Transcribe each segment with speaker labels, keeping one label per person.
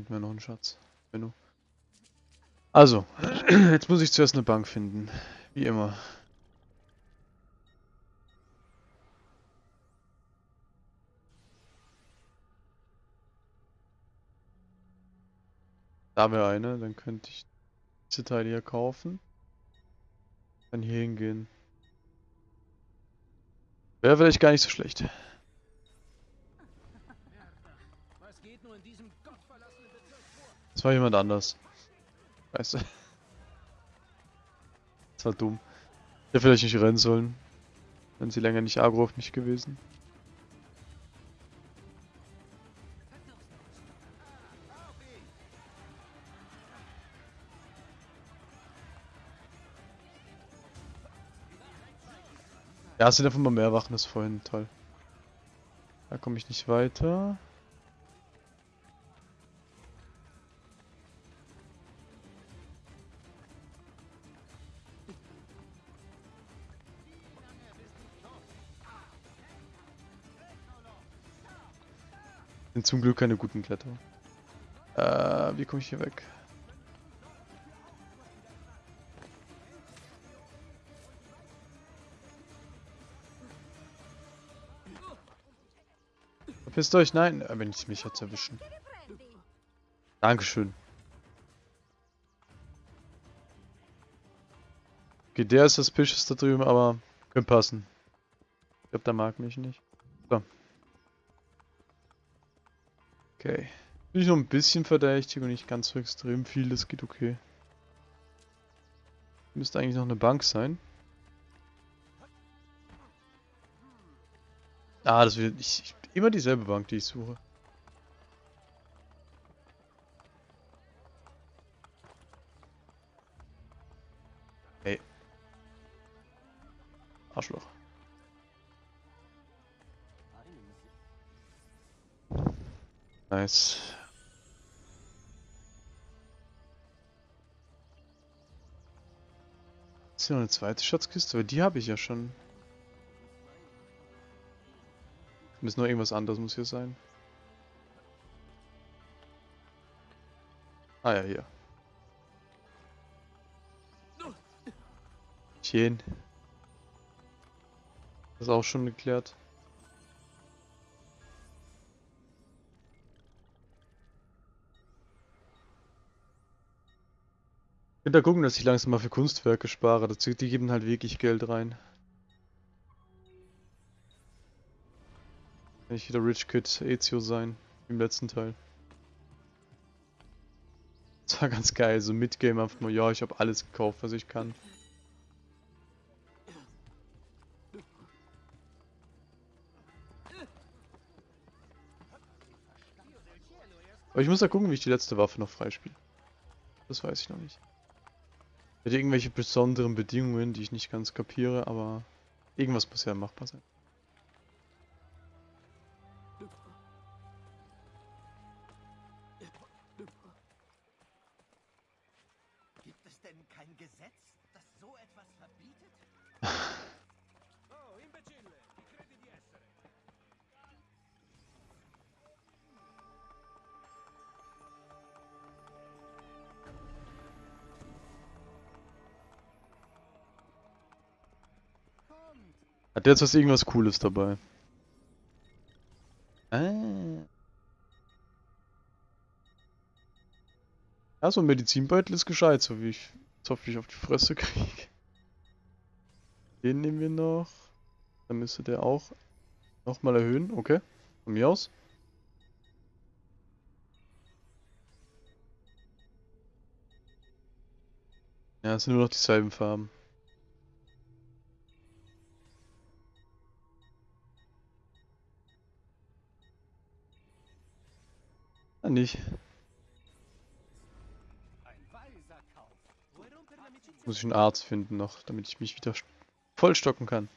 Speaker 1: Finden wir noch einen Schatz. Benno. Also, jetzt muss ich zuerst eine Bank finden. Wie immer. Da wäre eine, dann könnte ich diese Teile hier kaufen. Dann hier hingehen. Wäre vielleicht gar nicht so schlecht. Das war jemand anders. Weißt du? Das war dumm. Ich hätte vielleicht nicht rennen sollen. Wenn sie länger nicht agro auf mich gewesen. Ja, es sind einfach mal mehr Wachen als vorhin. Toll. Da komme ich nicht weiter. Sind zum Glück keine guten Kletterer. Äh, wie komme ich hier weg? Verpisst euch, nein, äh, wenn ich mich jetzt erwischen. Dankeschön. Okay, der ist suspicious da drüben, aber könnte passen. Ich glaube, der mag mich nicht. So. Okay. Bin ich noch ein bisschen verdächtig und nicht ganz so extrem viel, das geht okay. Müsste eigentlich noch eine Bank sein. Ah, das wird ich, immer dieselbe Bank, die ich suche. Hey. Arschloch. Nice. Ist hier noch eine zweite Schatzkiste? Aber die habe ich ja schon. Muss nur irgendwas anderes muss hier sein. Ah ja, hier. Chen. Das ist auch schon geklärt. Will da gucken, dass ich langsam mal für Kunstwerke spare. die geben halt wirklich Geld rein. Kann ich wieder Rich Kid Ezio sein, im letzten Teil. Das war ganz geil, so Midgame einfach mal, ja, ich habe alles gekauft, was ich kann. Aber ich muss da gucken, wie ich die letzte Waffe noch freispiele. Das weiß ich noch nicht. Hätte irgendwelche besonderen Bedingungen, die ich nicht ganz kapiere, aber irgendwas muss ja machbar sein. Hat der jetzt was irgendwas Cooles dabei? Ah. Ja, so ein Medizinbeutel ist gescheit, so wie ich jetzt hoffentlich auf die Fresse kriege. Den nehmen wir noch. Dann müsste der auch nochmal erhöhen. Okay, von mir aus. Ja, es sind nur noch dieselben Farben. Ah, nicht. Muss ich einen Arzt finden noch, damit ich mich wieder st- vollstocken kann.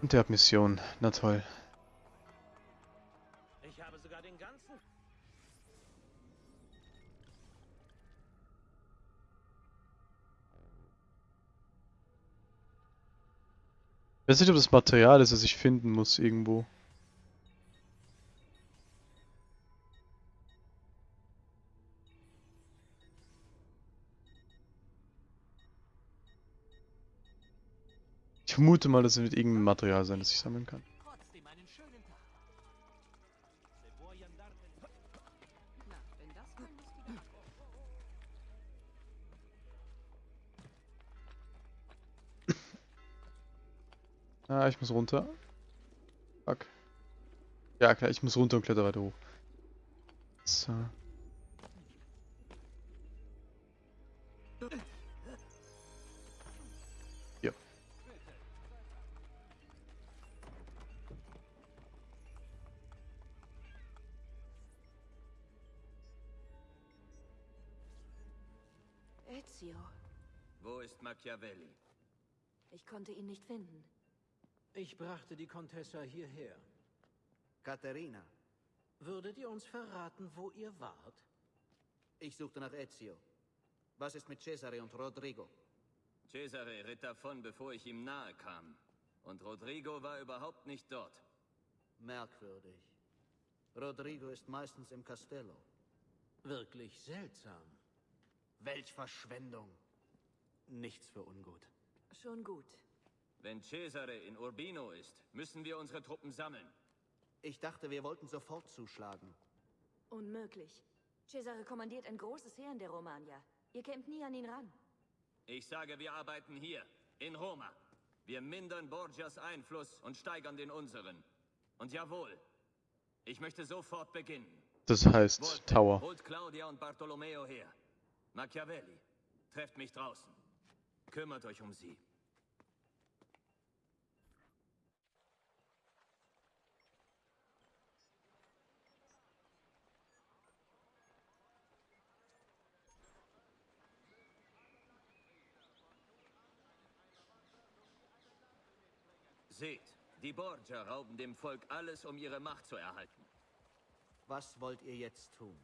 Speaker 1: Und der hat Mission. Na toll.
Speaker 2: Ich
Speaker 1: weiß nicht, ob das Material ist, das ich finden muss irgendwo. Ich vermute mal, das wird irgendein Material sein, das ich sammeln kann. Ah, ich muss runter. Fuck. Ja, klar, ich muss runter und kletter weiter hoch. So. Ja.
Speaker 3: Ezio,
Speaker 4: Wo ist Machiavelli?
Speaker 3: ich konnte ihn nicht finden.
Speaker 2: Ich brachte die Contessa hierher.
Speaker 5: Katharina,
Speaker 2: Würdet ihr uns verraten, wo ihr wart?
Speaker 5: ich suchte nach Ezio. Was ist mit Cesare und Rodrigo?
Speaker 4: Cesare ritt davon, bevor ich ihm nahe kam. Und Rodrigo war überhaupt nicht dort.
Speaker 5: Merkwürdig. Rodrigo ist meistens im Castello.
Speaker 2: Wirklich seltsam.
Speaker 5: Welch Verschwendung. Nichts für ungut.
Speaker 3: Schon gut.
Speaker 4: Wenn Cesare in Urbino ist, müssen wir unsere Truppen sammeln.
Speaker 5: Ich dachte, wir wollten sofort zuschlagen.
Speaker 3: Unmöglich. Cesare kommandiert ein großes Heer in der Romagna. Ihr kämpft nie an ihn ran.
Speaker 4: Ich sage, wir arbeiten hier, in Roma. Wir mindern Borgias Einfluss und steigern den unseren. Und jawohl, ich möchte sofort beginnen.
Speaker 1: Das heißt
Speaker 4: Volpe,
Speaker 1: Tower.
Speaker 4: Holt Claudia und Bartolomeo her. Machiavelli, trefft mich draußen. Kümmert euch um sie. Seht, die Borgia rauben dem Volk alles, um ihre Macht zu erhalten.
Speaker 5: Was wollt ihr jetzt tun?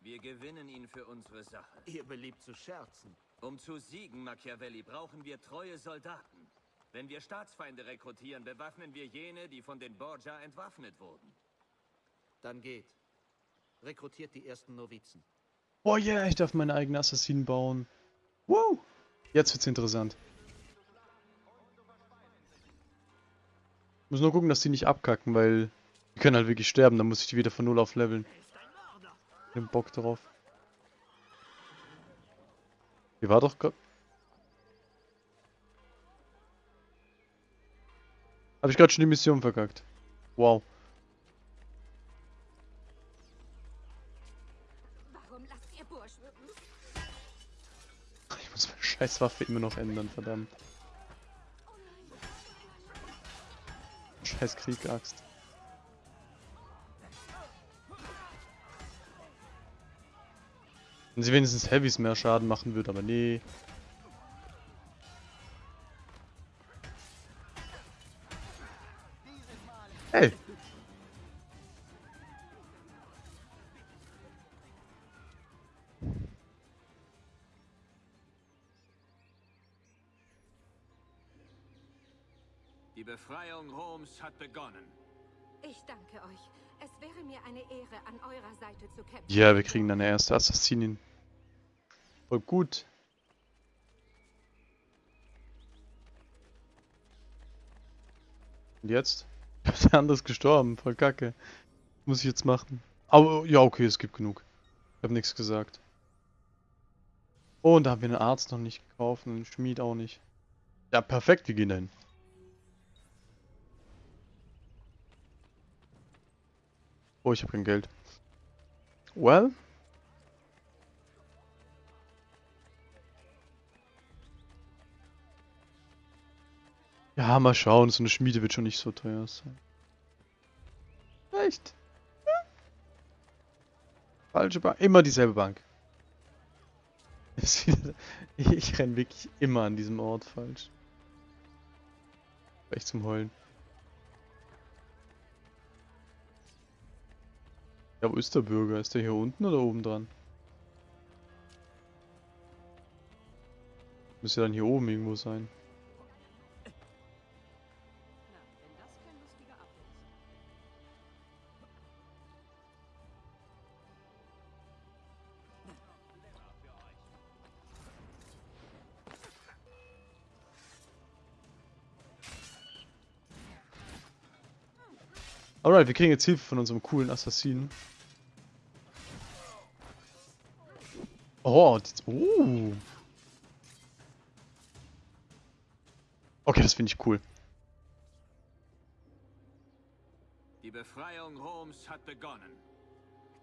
Speaker 4: Wir gewinnen ihn für unsere Sache.
Speaker 5: Ihr beliebt zu scherzen.
Speaker 4: Um zu siegen, Machiavelli, brauchen wir treue Soldaten. Wenn wir Staatsfeinde rekrutieren, bewaffnen wir jene, die von den Borgia entwaffnet wurden.
Speaker 5: Dann geht. Rekrutiert die ersten Novizen.
Speaker 1: Oh yeah, ich darf meine eigenen Assassinen bauen. Woo! Jetzt wird's interessant. Muss nur gucken, dass die nicht abkacken, weil die können halt wirklich sterben. Dann muss ich die wieder von null auf leveln. Den Bock drauf. Hier war doch grad... Habe ich gerade schon die Mission verkackt. Wow. Ich muss meine scheiß Waffe immer noch ändern, verdammt. Scheiß Kriegaxt. Wenn sie wenigstens Heavys mehr Schaden machen würde, aber nee.
Speaker 4: Befreiung Roms hat begonnen.
Speaker 6: Ich danke euch. Es wäre mir eine Ehre, an eurer Seite zu kämpfen.
Speaker 1: Ja, wir kriegen dann eine erste Assassinin. Voll gut. Und jetzt? Der andere ist gestorben, voll kacke. Muss ich jetzt machen. Aber ja, okay, es gibt genug. Ich habe nichts gesagt. Oh, und da haben wir einen Arzt noch nicht gekauft und einen Schmied auch nicht. Ja, perfekt, wir gehen dahin. Oh, ich habe kein Geld. Well. Ja, mal schauen. So eine Schmiede wird schon nicht so teuer sein. Echt? Hm? Falsche Bank. Immer dieselbe Bank. Ich renn wirklich immer an diesem Ort falsch. Echt zum Heulen. Ja, wo ist der Bürger? Ist der hier unten oder oben dran? Müsste dann hier oben irgendwo sein. Alright, wir kriegen jetzt Hilfe von unserem coolen Assassinen. Oh, das, oh. Okay, das finde ich cool.
Speaker 4: Die Befreiung Roms hat begonnen.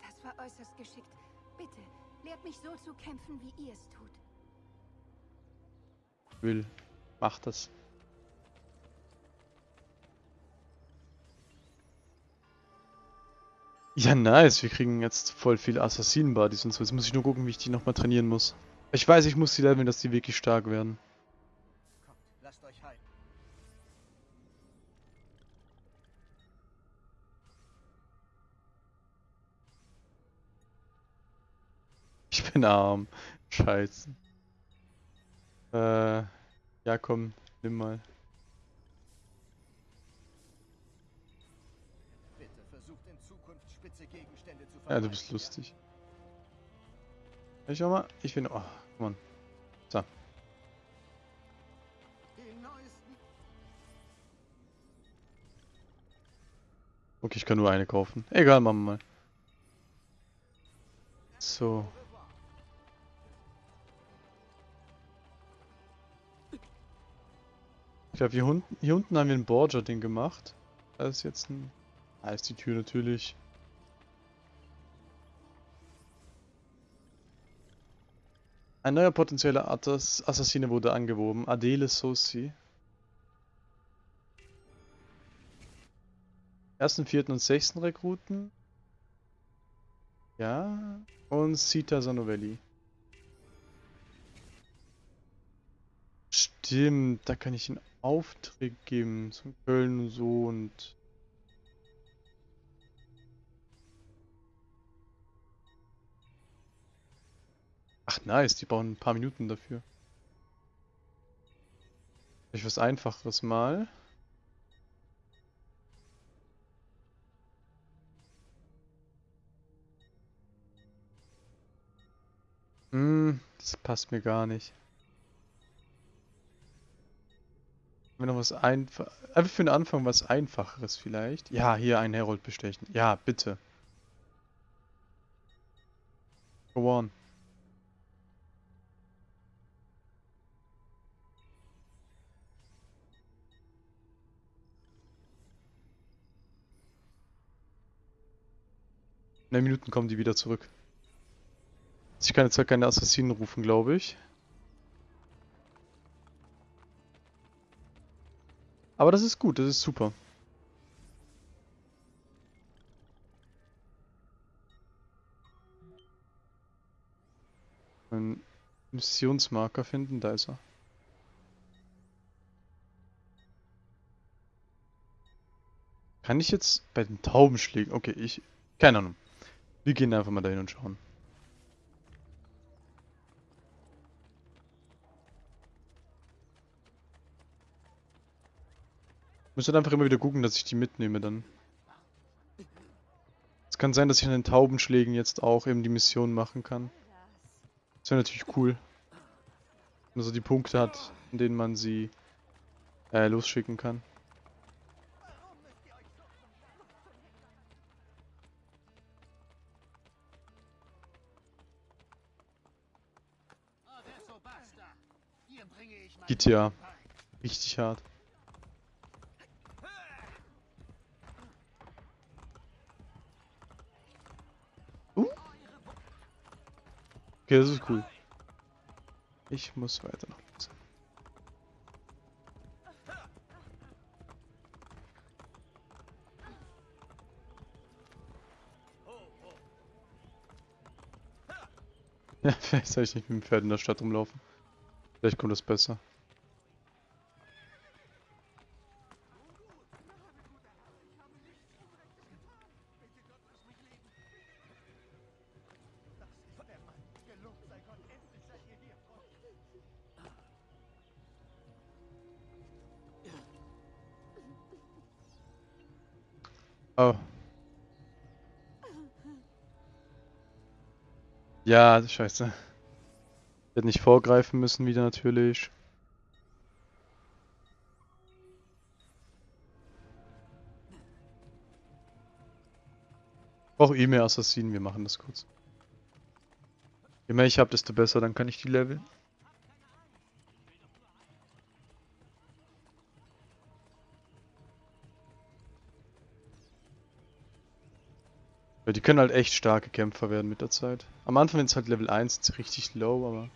Speaker 6: Das war äußerst geschickt. Bitte, lehrt mich so zu kämpfen, wie ihr es tut.
Speaker 1: Will. Mach das. Ja, nice. Wir kriegen jetzt voll viele Assassinen-Buddies und so. Jetzt muss ich nur gucken, wie ich die nochmal trainieren muss. Ich weiß, ich muss die leveln, dass die wirklich stark werden. Ich bin arm. Scheiße. Äh, ja komm, nimm mal. Ja, du bist lustig. Ich schau mal, ich bin. Oh, Mann. So. Okay, ich kann nur eine kaufen. Egal, machen wir mal. So. Ich glaube, hier unten, hier unten haben wir ein Borgia-Ding gemacht. Da ist jetzt ein... Da ist die Tür natürlich. Ein neuer potenzieller Atas Assassine wurde angeworben. Adele Sosi. Ersten, vierten und sechsten Rekruten. Ja. Und Sita Sanovelli. Stimmt, da kann ich einen Auftrag geben zum Köln und so und. Ach nice, die brauchen ein paar Minuten dafür. Ich was einfacheres mal. Hm, das passt mir gar nicht. Wir noch was einfach. Einfach für den Anfang was einfacheres vielleicht. Ja, hier einen Herold bestechen. Ja, bitte. Go on. Der Minuten kommen die wieder zurück. Ich kann jetzt halt keine Assassinen rufen, glaube ich. Aber das ist gut, das ist super. Einen Missionsmarker finden, da ist er. Kann ich jetzt bei den Taubenschlägen... Okay, ich... Keine Ahnung. Wir gehen einfach mal dahin und schauen. Muss halt einfach immer wieder gucken, dass ich die mitnehme dann. Es kann sein, dass ich an den Taubenschlägen jetzt auch eben die Mission machen kann. Das wäre natürlich cool. Wenn man so die Punkte hat, in denen man sie äh, losschicken kann. GTA. Richtig hart. Uh. Okay, das ist cool. Ich muss weiter nach Hause. Ja, vielleicht soll ich nicht mit dem Pferd in der Stadt rumlaufen. Vielleicht kommt das besser. Oh. Ja, scheiße. Hätte nicht vorgreifen müssen wieder natürlich. Brauche eh mehr Assassinen, wir machen das kurz. Je mehr ich habe, desto besser, dann kann ich die leveln. Die können halt echt starke Kämpfer werden mit der Zeit. Am Anfang ist halt Level 1 ist richtig low, aber...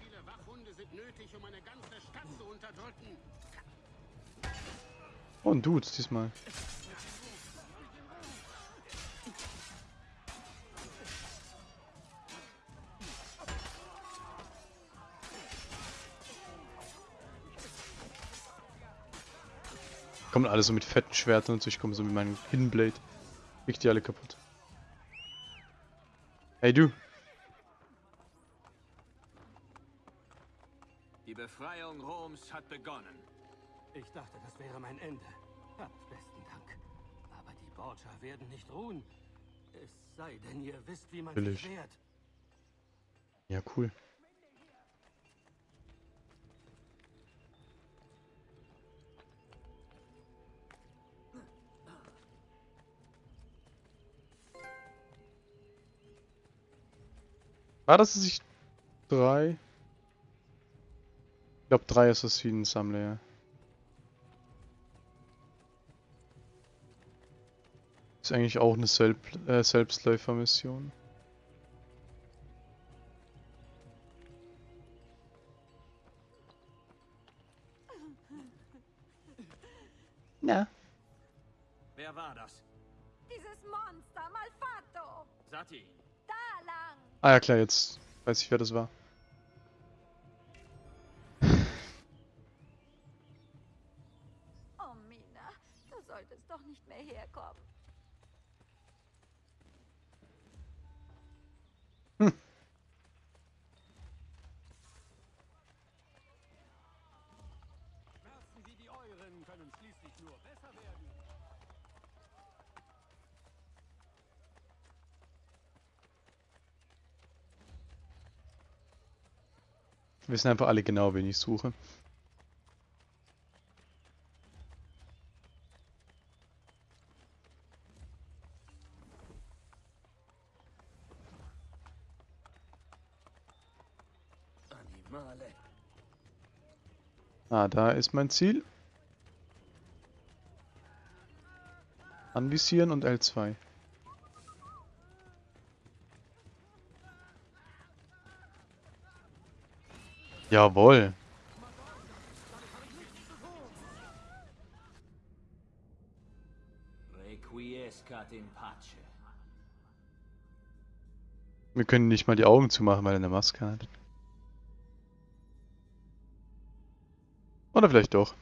Speaker 1: Oh, ein Dude diesmal. Kommen alle so mit fetten Schwertern und so, ich komme so mit meinem Hidden Blade. Krieg die alle kaputt. Hey du.
Speaker 4: Die Befreiung Roms hat begonnen.
Speaker 2: Ich dachte, das wäre mein Ende. Habt besten Dank. Aber die Borgia werden nicht ruhen. Es sei denn, ihr wisst, wie man
Speaker 1: Natürlich.
Speaker 2: sich wehrt.
Speaker 1: Ja, cool. War das, dass ich drei? Ich glaube drei Assassinen sammle, ja. Eigentlich auch eine Selb äh, Selbstläufer-Mission. Ja.
Speaker 4: Wer war das?
Speaker 6: Dieses Monster, Malfato!
Speaker 4: Sati.
Speaker 6: Da lang!
Speaker 1: Ah ja klar, jetzt weiß ich, wer das war.
Speaker 6: Oh, Mina, du solltest doch nicht mehr herkommen.
Speaker 2: Schmerzen wie die euren können schließlich nur besser werden.
Speaker 1: Wir wissen einfach alle genau, wen ich suche.
Speaker 4: Animale.
Speaker 1: Ah, da ist mein Ziel. Anvisieren und L2. Jawohl. Wir können nicht mal die Augen zumachen, weil er eine Maske hat. Oder vielleicht doch.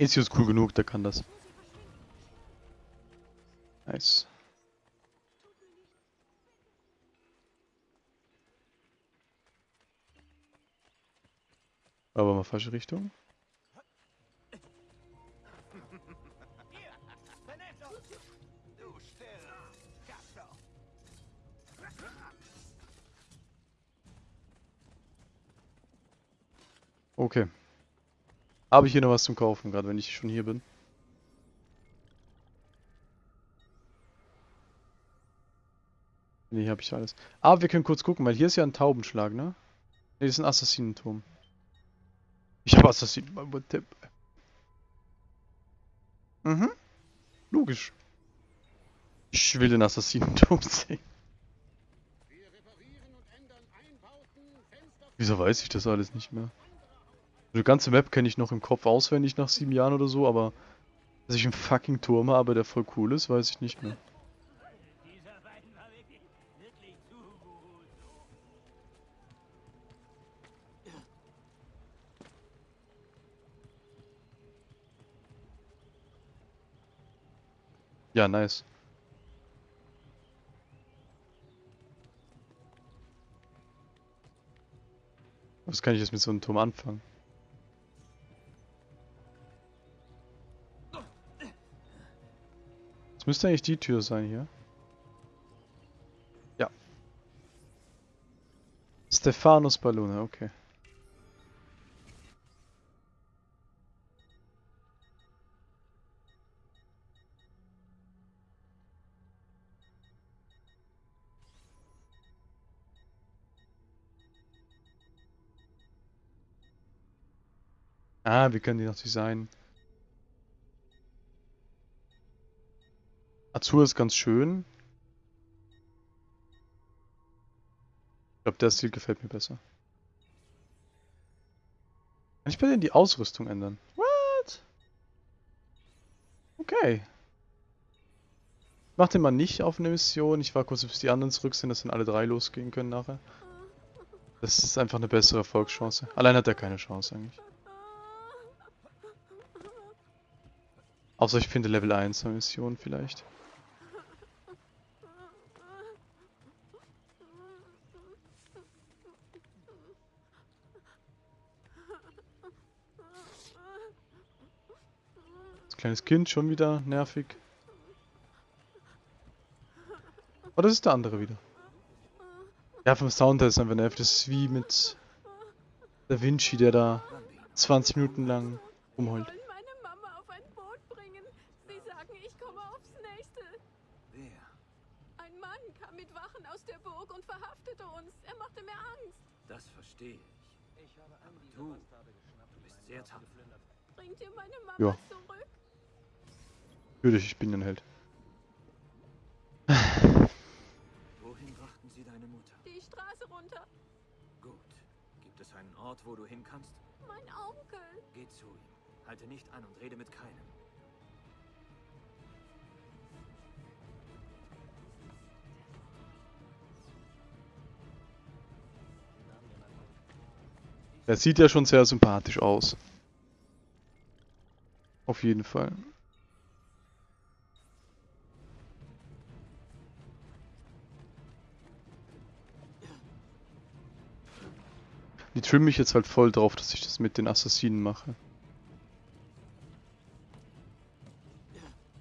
Speaker 1: Ezio ist cool genug, der kann das. Nice. Aber mal falsche Richtung. Okay. Habe ich hier noch was zum Kaufen, gerade wenn ich schon hier bin? Nee, habe ich alles. Aber wir können kurz gucken, weil hier ist ja ein Taubenschlag, ne? Ne, das ist ein Assassinenturm. Ich habe Assassinen. Mhm. Logisch. Ich will den Assassinenturm sehen. Wieso weiß ich das alles nicht mehr? Die ganze Map kenne ich noch im Kopf auswendig nach sieben Jahren oder so, aber dass ich einen fucking Turm habe, der voll cool ist, weiß ich nicht mehr. Ja, nice. Was kann ich jetzt mit so einem Turm anfangen? Das müsste eigentlich die Tür sein hier. Ja. Stephanos Ballone, okay. Ah, wie können die noch designen? Azur ist ganz schön. Ich glaube, der Stil gefällt mir besser. Kann ich bei denen die Ausrüstung ändern? What? Okay. Mach den mal nicht auf eine Mission. Ich war kurz, bis die anderen zurück sind, dass dann alle drei losgehen können nachher. Das ist einfach eine bessere Erfolgschance. Allein hat er keine Chance eigentlich. Außer ich finde Level 1 eine Mission vielleicht. Das kleines Kind schon wieder nervig. Oh, das ist der andere wieder. Ja, vom Sound her ist einfach nervig. Das ist wie mit Da Vinci, der da 20 Minuten lang rumheult.
Speaker 7: wollen meine Mama auf ein Boot bringen. Sie sagen, ich komme aufs nächste.
Speaker 4: Wer?
Speaker 7: Ein Mann kam mit Wachen aus der Burg und verhaftete uns. Er machte mir Angst.
Speaker 4: Das verstehe ich. Aber du, du bist sehr tapfer.
Speaker 7: Bringt ihr meine Mama
Speaker 1: Ja.
Speaker 7: zurück?
Speaker 1: Natürlich, ich bin ein Held.
Speaker 4: Wohin brachten sie deine Mutter?
Speaker 7: Die Straße runter.
Speaker 4: Gut. Gibt es einen Ort, wo du hin kannst?
Speaker 7: Mein Onkel.
Speaker 4: Geh zu ihm. Halte nicht an und rede mit keinem.
Speaker 1: Er sieht ja schon sehr sympathisch aus. Auf jeden Fall. Die trimmen mich jetzt halt voll drauf, dass ich das mit den Assassinen mache.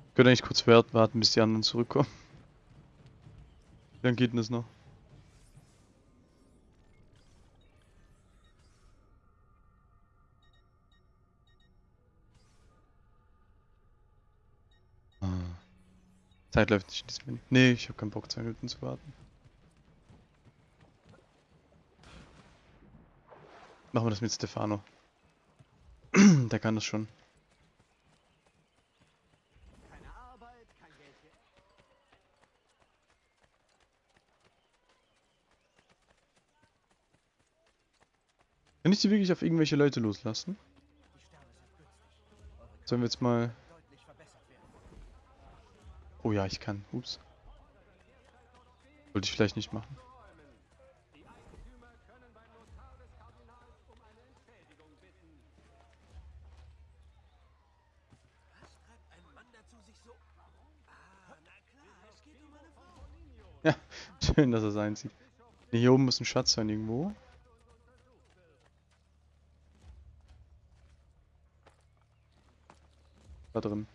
Speaker 1: Ich könnte eigentlich kurz wart- warten, bis die anderen zurückkommen. Wie lange geht denn das noch? Zeit läuft nicht in diesem Menü. Nee, ich habe keinen Bock, zwei Minuten zu warten. Machen wir das mit Stefano. Der kann das schon. Kann ich die wirklich auf irgendwelche Leute loslassen? Sollen wir jetzt mal... Oh ja, ich kann. Ups. Wollte ich vielleicht nicht machen.
Speaker 5: Es.
Speaker 1: Ja, schön, dass er sein sieht. Nee, hier oben muss ein Schatz sein irgendwo. Da drin.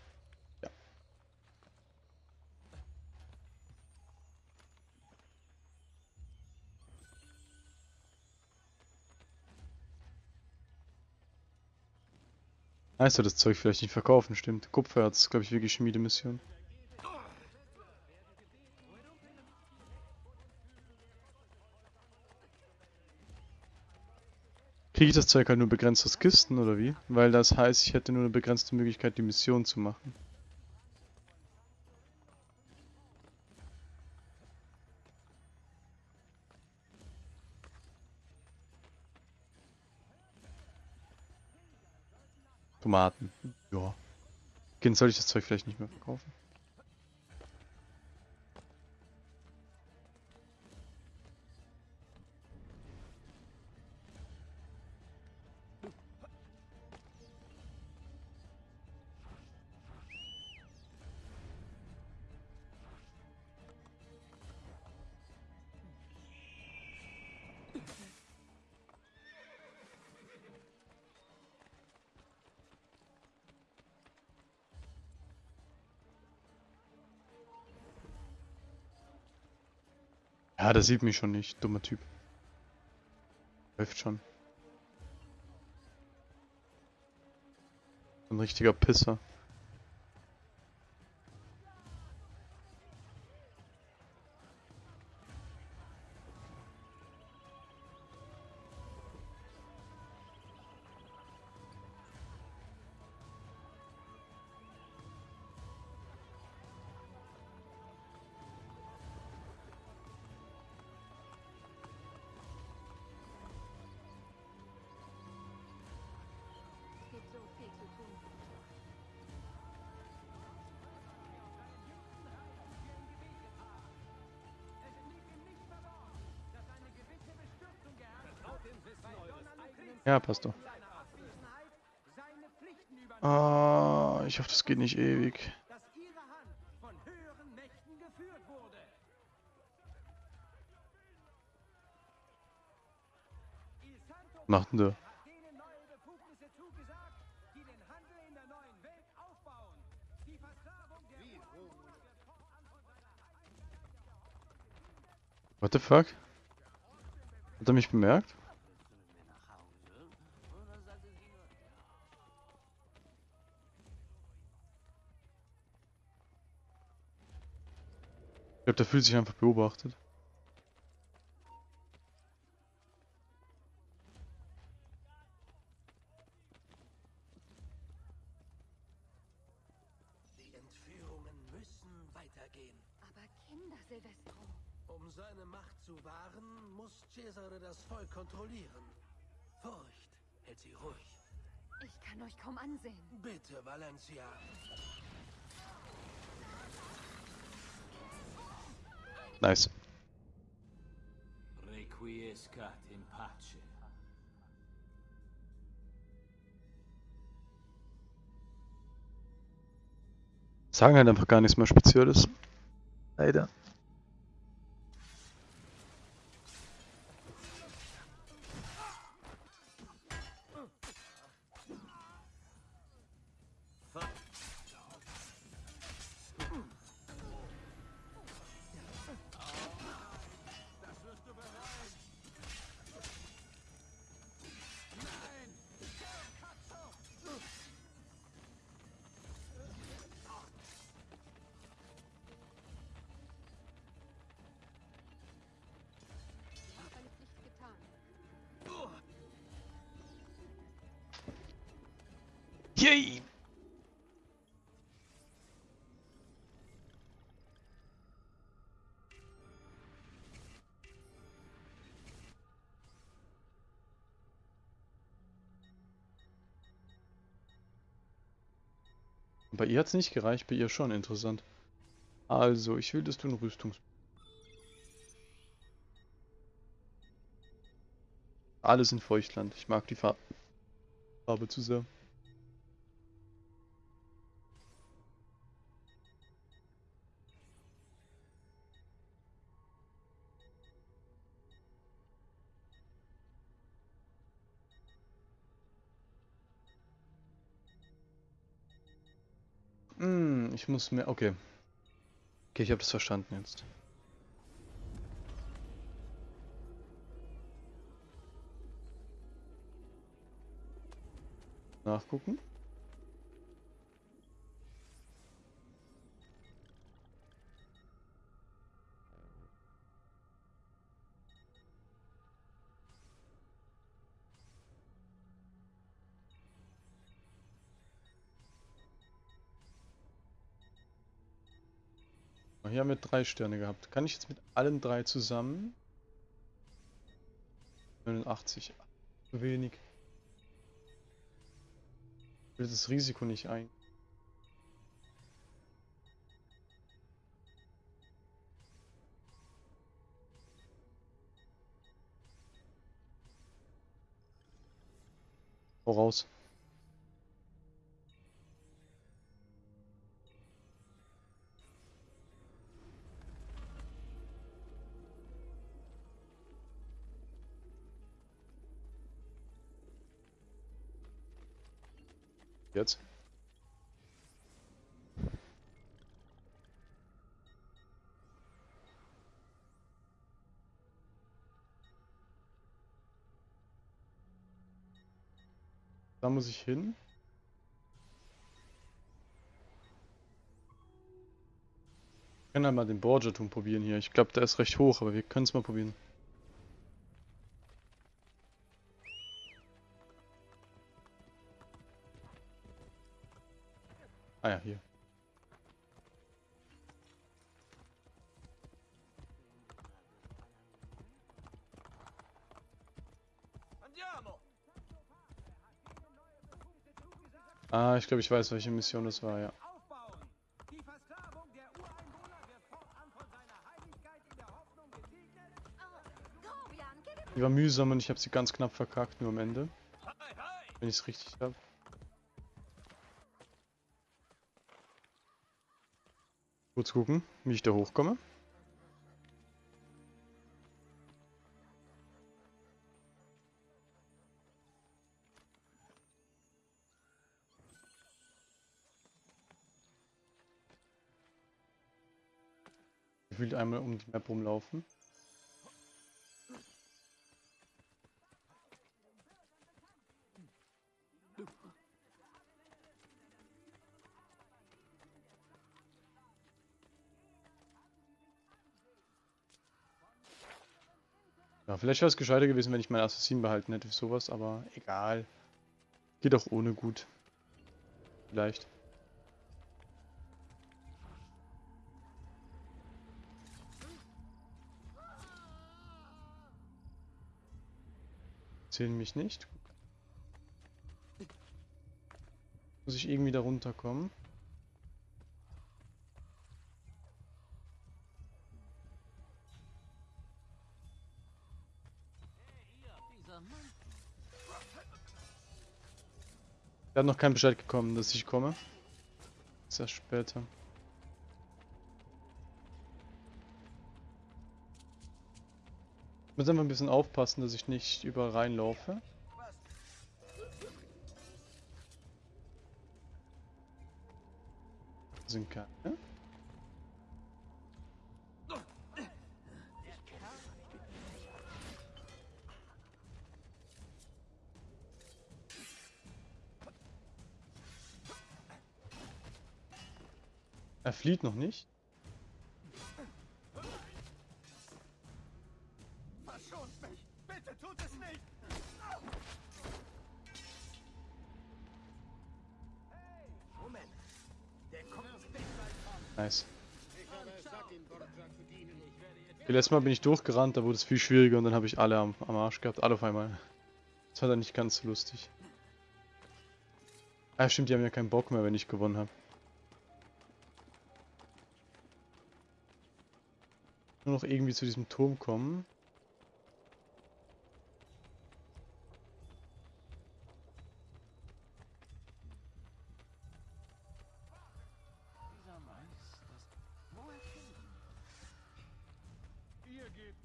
Speaker 1: Ich soll das Zeug vielleicht nicht verkaufen, stimmt. Kupfererz ist, glaube ich, wirklich Schmiedemission. Kriege ich das Zeug halt nur begrenzt aus Kisten oder wie? Weil das heißt, ich hätte nur eine begrenzte Möglichkeit, die Mission zu machen. Tomaten. Ja. Okay, dann soll ich das Zeug vielleicht nicht mehr verkaufen. Ja, der sieht mich schon nicht. Dummer Typ. Läuft schon. Ein richtiger Pisser. Ja, passt doch. Ah, ich hoffe, das geht nicht ewig. Macht denn der? What the fuck? Hat er mich bemerkt? Glaube, der fühlt sich einfach beobachtet.
Speaker 2: Die Entführungen müssen weitergehen.
Speaker 6: Aber Kinder, Silvestro.
Speaker 2: Um seine Macht zu wahren, muss Cesare das Volk kontrollieren. Furcht hält sie ruhig.
Speaker 6: Ich kann euch kaum ansehen.
Speaker 2: Bitte, Valencia.
Speaker 1: Nice.
Speaker 4: Requiescat in pace.
Speaker 1: Sagen halt einfach gar nichts mehr Spezielles. Leider. Bei ihr hat es nicht gereicht, bei ihr schon interessant. Also, ich will, dass du ein Rüstungs... Alles in Feuchtland. Ich mag die Farbe, zu sehr. Ich muss mir... Okay. Okay, ich habe das verstanden jetzt. Nachgucken. Hier haben wir drei Sterne gehabt. Kann ich jetzt mit allen drei zusammen? 89. Zu wenig. Ich will das Risiko nicht ein. Voraus. Jetzt. Da muss ich hin. Wir können halt mal den Borgia-Turm probieren hier. Ich glaube, der ist recht hoch, aber wir können es mal probieren. Ah ja, hier.
Speaker 4: Andiamo!
Speaker 1: Ah, ich glaube, ich weiß, welche Mission das war, ja.
Speaker 8: Aufbauen. Die Versklavung der Ureinwohner wird fortan von seiner Heiligkeit in der Hoffnung gesegnet.
Speaker 6: Oh,
Speaker 1: Die war mühsam und ich habe sie ganz knapp verkackt, nur am Ende. Wenn ich es richtig habe. Kurz gucken, wie ich da hochkomme. Gefühlt einmal um die Map rumlaufen. Ja, vielleicht wäre es gescheiter gewesen, wenn ich meinen Assassin behalten hätte für sowas, aber egal. Geht auch ohne gut. Vielleicht. Zählen mich nicht. Muss ich irgendwie da runterkommen? Er hat noch kein Bescheid gekommen, dass ich komme. Sehr später. Ich muss einfach ein bisschen aufpassen, dass ich nicht überall reinlaufe. Sind keine. Flieht noch nicht.
Speaker 9: Verschont mich! Bitte tut es nicht! Hey, Moment. Der kommt nicht
Speaker 1: Nice. Okay, letztes Mal bin ich durchgerannt, da wurde es viel schwieriger und dann habe ich alle am, am Arsch gehabt, alle auf einmal. Das war dann nicht ganz so lustig. Ah stimmt, die haben ja keinen Bock mehr, wenn ich gewonnen habe. Nur noch irgendwie zu diesem Turm kommen.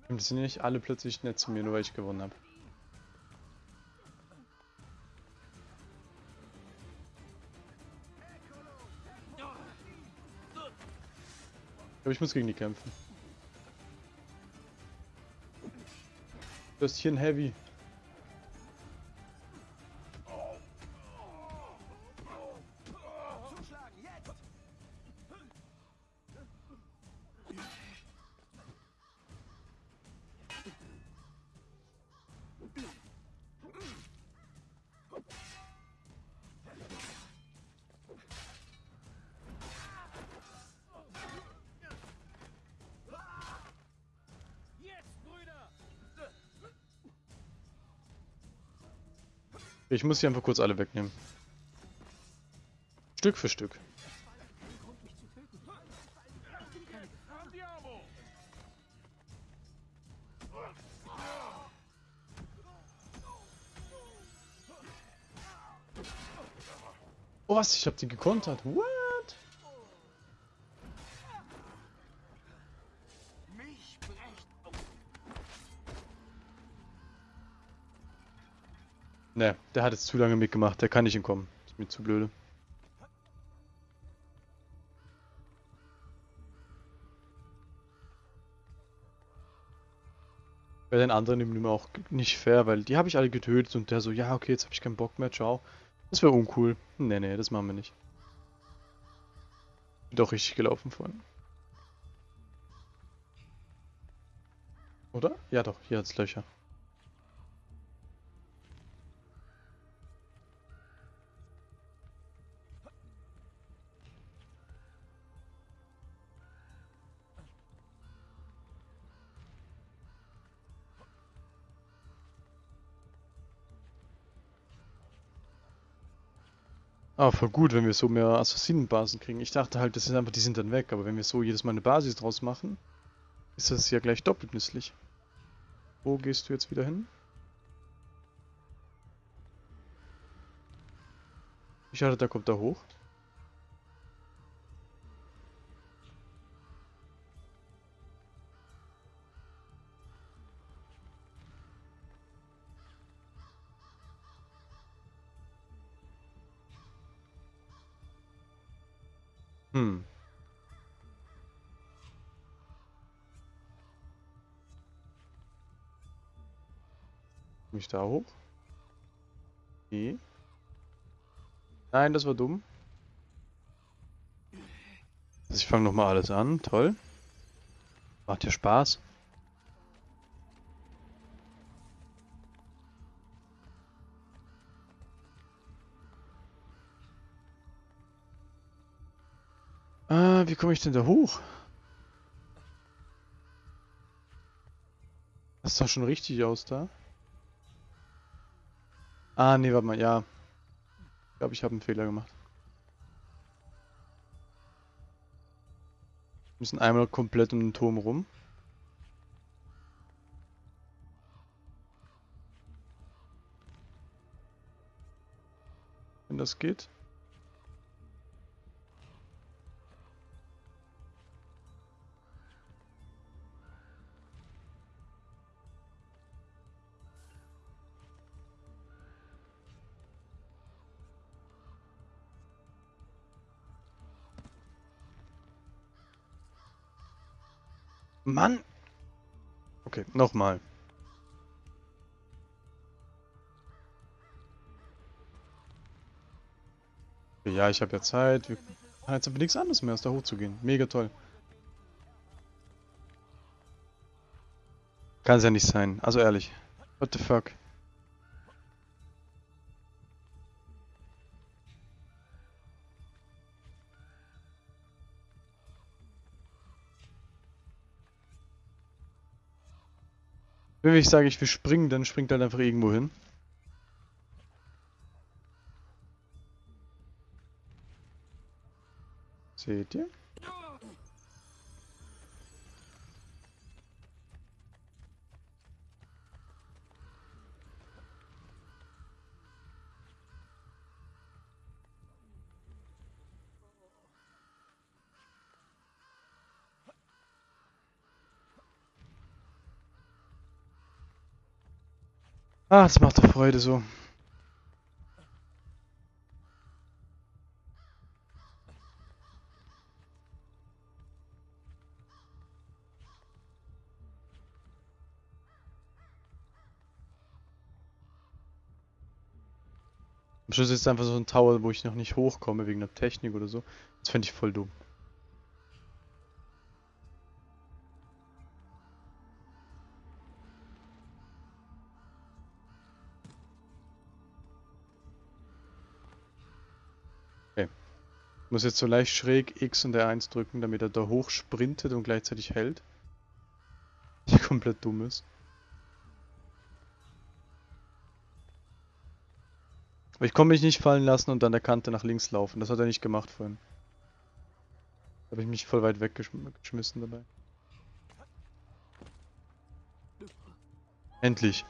Speaker 1: Und sind nicht alle plötzlich nett zu mir, nur weil ich gewonnen habe. Ich glaube, ich muss gegen die kämpfen. Ein Heavy. Ich muss sie einfach kurz alle wegnehmen. Stück für Stück. Oh was, ich hab die gekontert. What? Der hat jetzt zu lange mitgemacht. Der kann nicht entkommen. Ist mir zu blöde. Bei den anderen ihm auch nicht fair, weil die habe ich alle getötet und der so, ja okay, jetzt habe ich keinen Bock mehr, ciao. Das wäre uncool. Nee, nee, das machen wir nicht. Doch richtig gelaufen vorhin. Oder? Ja doch, hier hat's Löcher. Ah, voll gut, wenn wir so mehr Assassinenbasen kriegen. Ich dachte halt, das ist einfach, die sind dann weg. Aber wenn wir so jedes Mal eine Basis draus machen, ist das ja gleich doppelt nützlich. Wo gehst du jetzt wieder hin? Ich hatte, da kommt er hoch. Ich da hoch? Nee. Nein, das war dumm. Also ich fange nochmal alles an. Toll. Macht ja Spaß. Ah, wie komme ich denn da hoch? Das sah schon richtig aus da. Ah, nee, warte mal, ja. Ich glaube, ich habe einen Fehler gemacht. Wir müssen einmal komplett um den Turm rum. Wenn das geht. Mann! Okay, nochmal. Ja, ich habe ja Zeit. Wir haben jetzt aber nichts anderes mehr, als da hochzugehen. Mega toll. Kann es ja nicht sein. Also ehrlich. What the fuck? Wenn ich sage, ich will springen, dann springt halt einfach irgendwo hin. Seht ihr? Ah, es macht doch Freude so. Am Schluss ist es einfach so ein Tower, wo ich noch nicht hochkomme wegen der Technik oder so. Das fände ich voll dumm. Muss jetzt so leicht schräg X und R1 drücken, damit er da hoch sprintet und gleichzeitig hält. Der komplett dumm ist. Aber ich konnte mich nicht fallen lassen und an der Kante nach links laufen. Das hat er nicht gemacht vorhin. Da habe ich mich voll weit weggeschmissen dabei. Endlich.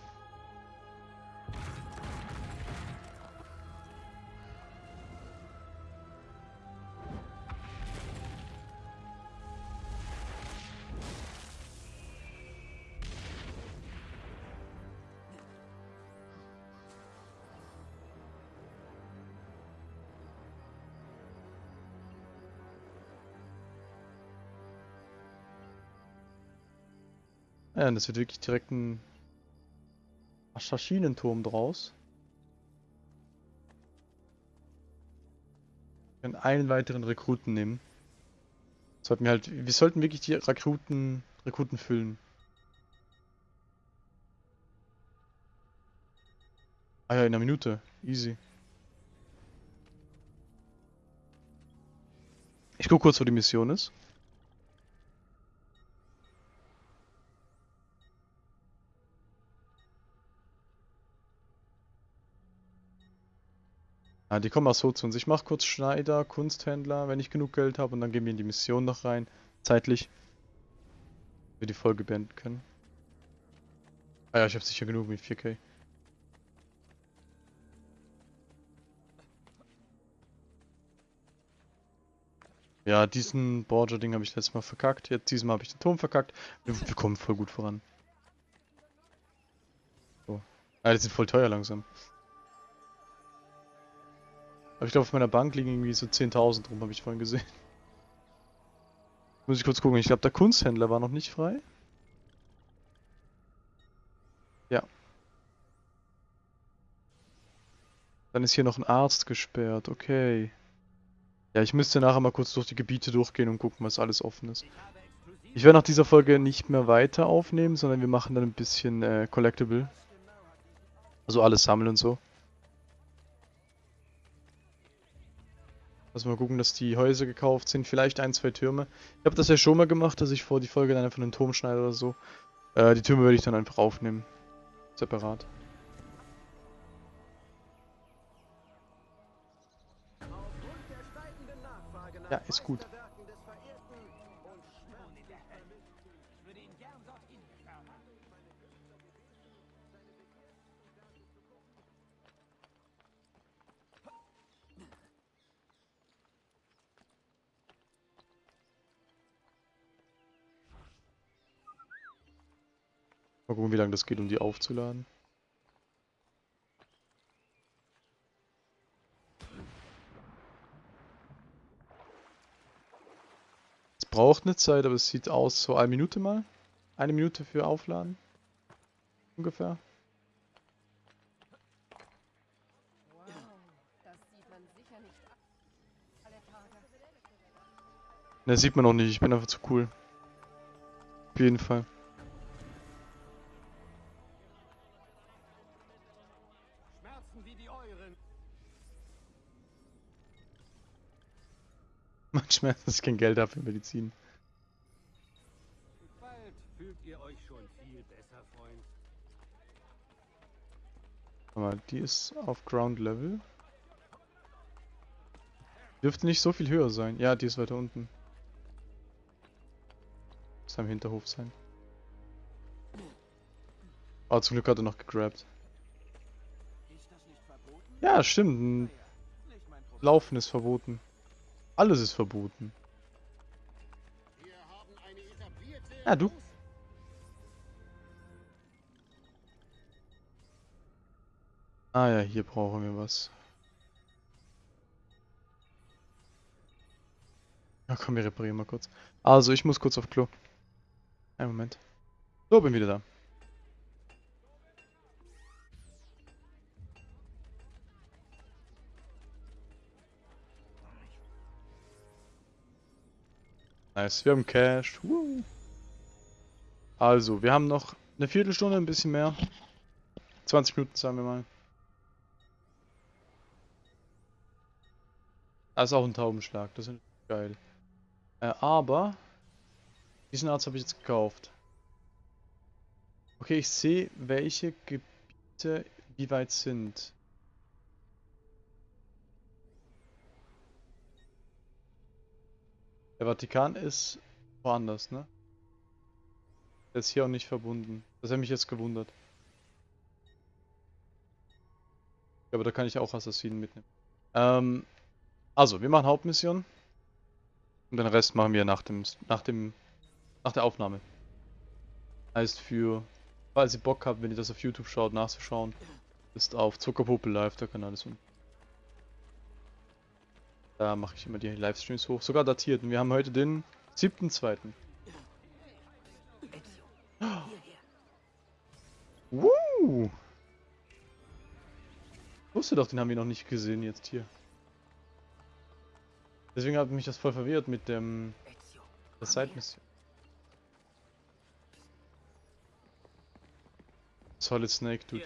Speaker 1: Ja, und das wird wirklich direkt ein Aschasschinenturm draus. Wir können einen weiteren Rekruten nehmen. Sollten wir halt, wir sollten wirklich die Rekruten, Rekruten füllen. Ah ja, in einer Minute. Easy. Ich guck kurz, wo die Mission ist. Ja, die kommen auch so zu uns. Ich mache kurz Schneider, Kunsthändler, wenn ich genug Geld habe und dann gehen wir in die Mission noch rein. Zeitlich. Wir die Folge beenden können. Ah ja, ich habe sicher genug mit 4K. Ja, diesen Borgia-Ding habe ich letztes Mal verkackt. Jetzt diesmal habe ich den Turm verkackt. Wir, wir kommen voll gut voran. So. Ah, die sind voll teuer langsam. Aber ich glaube, auf meiner Bank liegen irgendwie so 10.000 rum, habe ich vorhin gesehen. Muss ich kurz gucken. Ich glaube, der Kunsthändler war noch nicht frei. Ja. Dann ist hier noch ein Arzt gesperrt. Okay. Ja, ich müsste nachher mal kurz durch die Gebiete durchgehen und gucken, was alles offen ist. Ich werde nach dieser Folge nicht mehr weiter aufnehmen, sondern wir machen dann ein bisschen äh, Collectible. Also alles sammeln und so. Also mal gucken, dass die Häuser gekauft sind. Vielleicht ein, zwei Türme. Ich habe das ja schon mal gemacht, dass ich vor die Folge dann einfach einen Turm schneide oder so. Äh, die Türme würde ich dann einfach aufnehmen. Separat. Ja, ist gut. Mal gucken, wie lange das geht, um die aufzuladen. Es braucht eine Zeit, aber es sieht aus so eine Minute mal. Eine Minute für Aufladen. Ungefähr. Ne, sieht man noch nicht. Ich bin einfach zu cool. Auf jeden Fall. Manchmal ist es kein Geld dafür für Medizin.
Speaker 2: Bald fühlt ihr euch schon viel besser, Freund.
Speaker 1: Aber die ist auf Ground Level. Dürfte nicht so viel höher sein. Ja, die ist weiter unten. Muss am Hinterhof sein. Oh, zum Glück hat er noch gegrabt. Ja, stimmt. Laufen ist verboten. Alles ist verboten. Ja, du. Ah ja, hier brauchen wir was. Ja, komm, wir reparieren mal kurz. Also, ich muss kurz auf Klo. Einen Moment. So, bin wieder da. Nice, wir haben Cash. Woo. Also, wir haben noch eine Viertelstunde, ein bisschen mehr. 20 Minuten, sagen wir mal. Das ist auch ein Taubenschlag, das ist geil. Äh, aber, diesen Arzt habe ich jetzt gekauft. Okay, ich sehe, welche Gebiete wie weit sind. Der Vatikan ist woanders, ne? Der ist hier auch nicht verbunden. Das hat mich jetzt gewundert. Ja, aber da kann ich auch Assassinen mitnehmen. Ähm, also, wir machen Hauptmission. Und den Rest machen wir nach dem, nach dem, nach der Aufnahme. Heißt für, falls ihr Bock habt, wenn ihr das auf YouTube schaut, nachzuschauen, ist auf Zuckerpuppe Live, der Kanal ist unten. Da mache ich immer die Livestreams hoch, sogar datiert. Und wir haben heute den 7.2. Woo! Wusste doch, den haben wir noch nicht gesehen jetzt hier. Deswegen hat mich das voll verwirrt mit dem der Side-Mission. Solid Snake, Dude.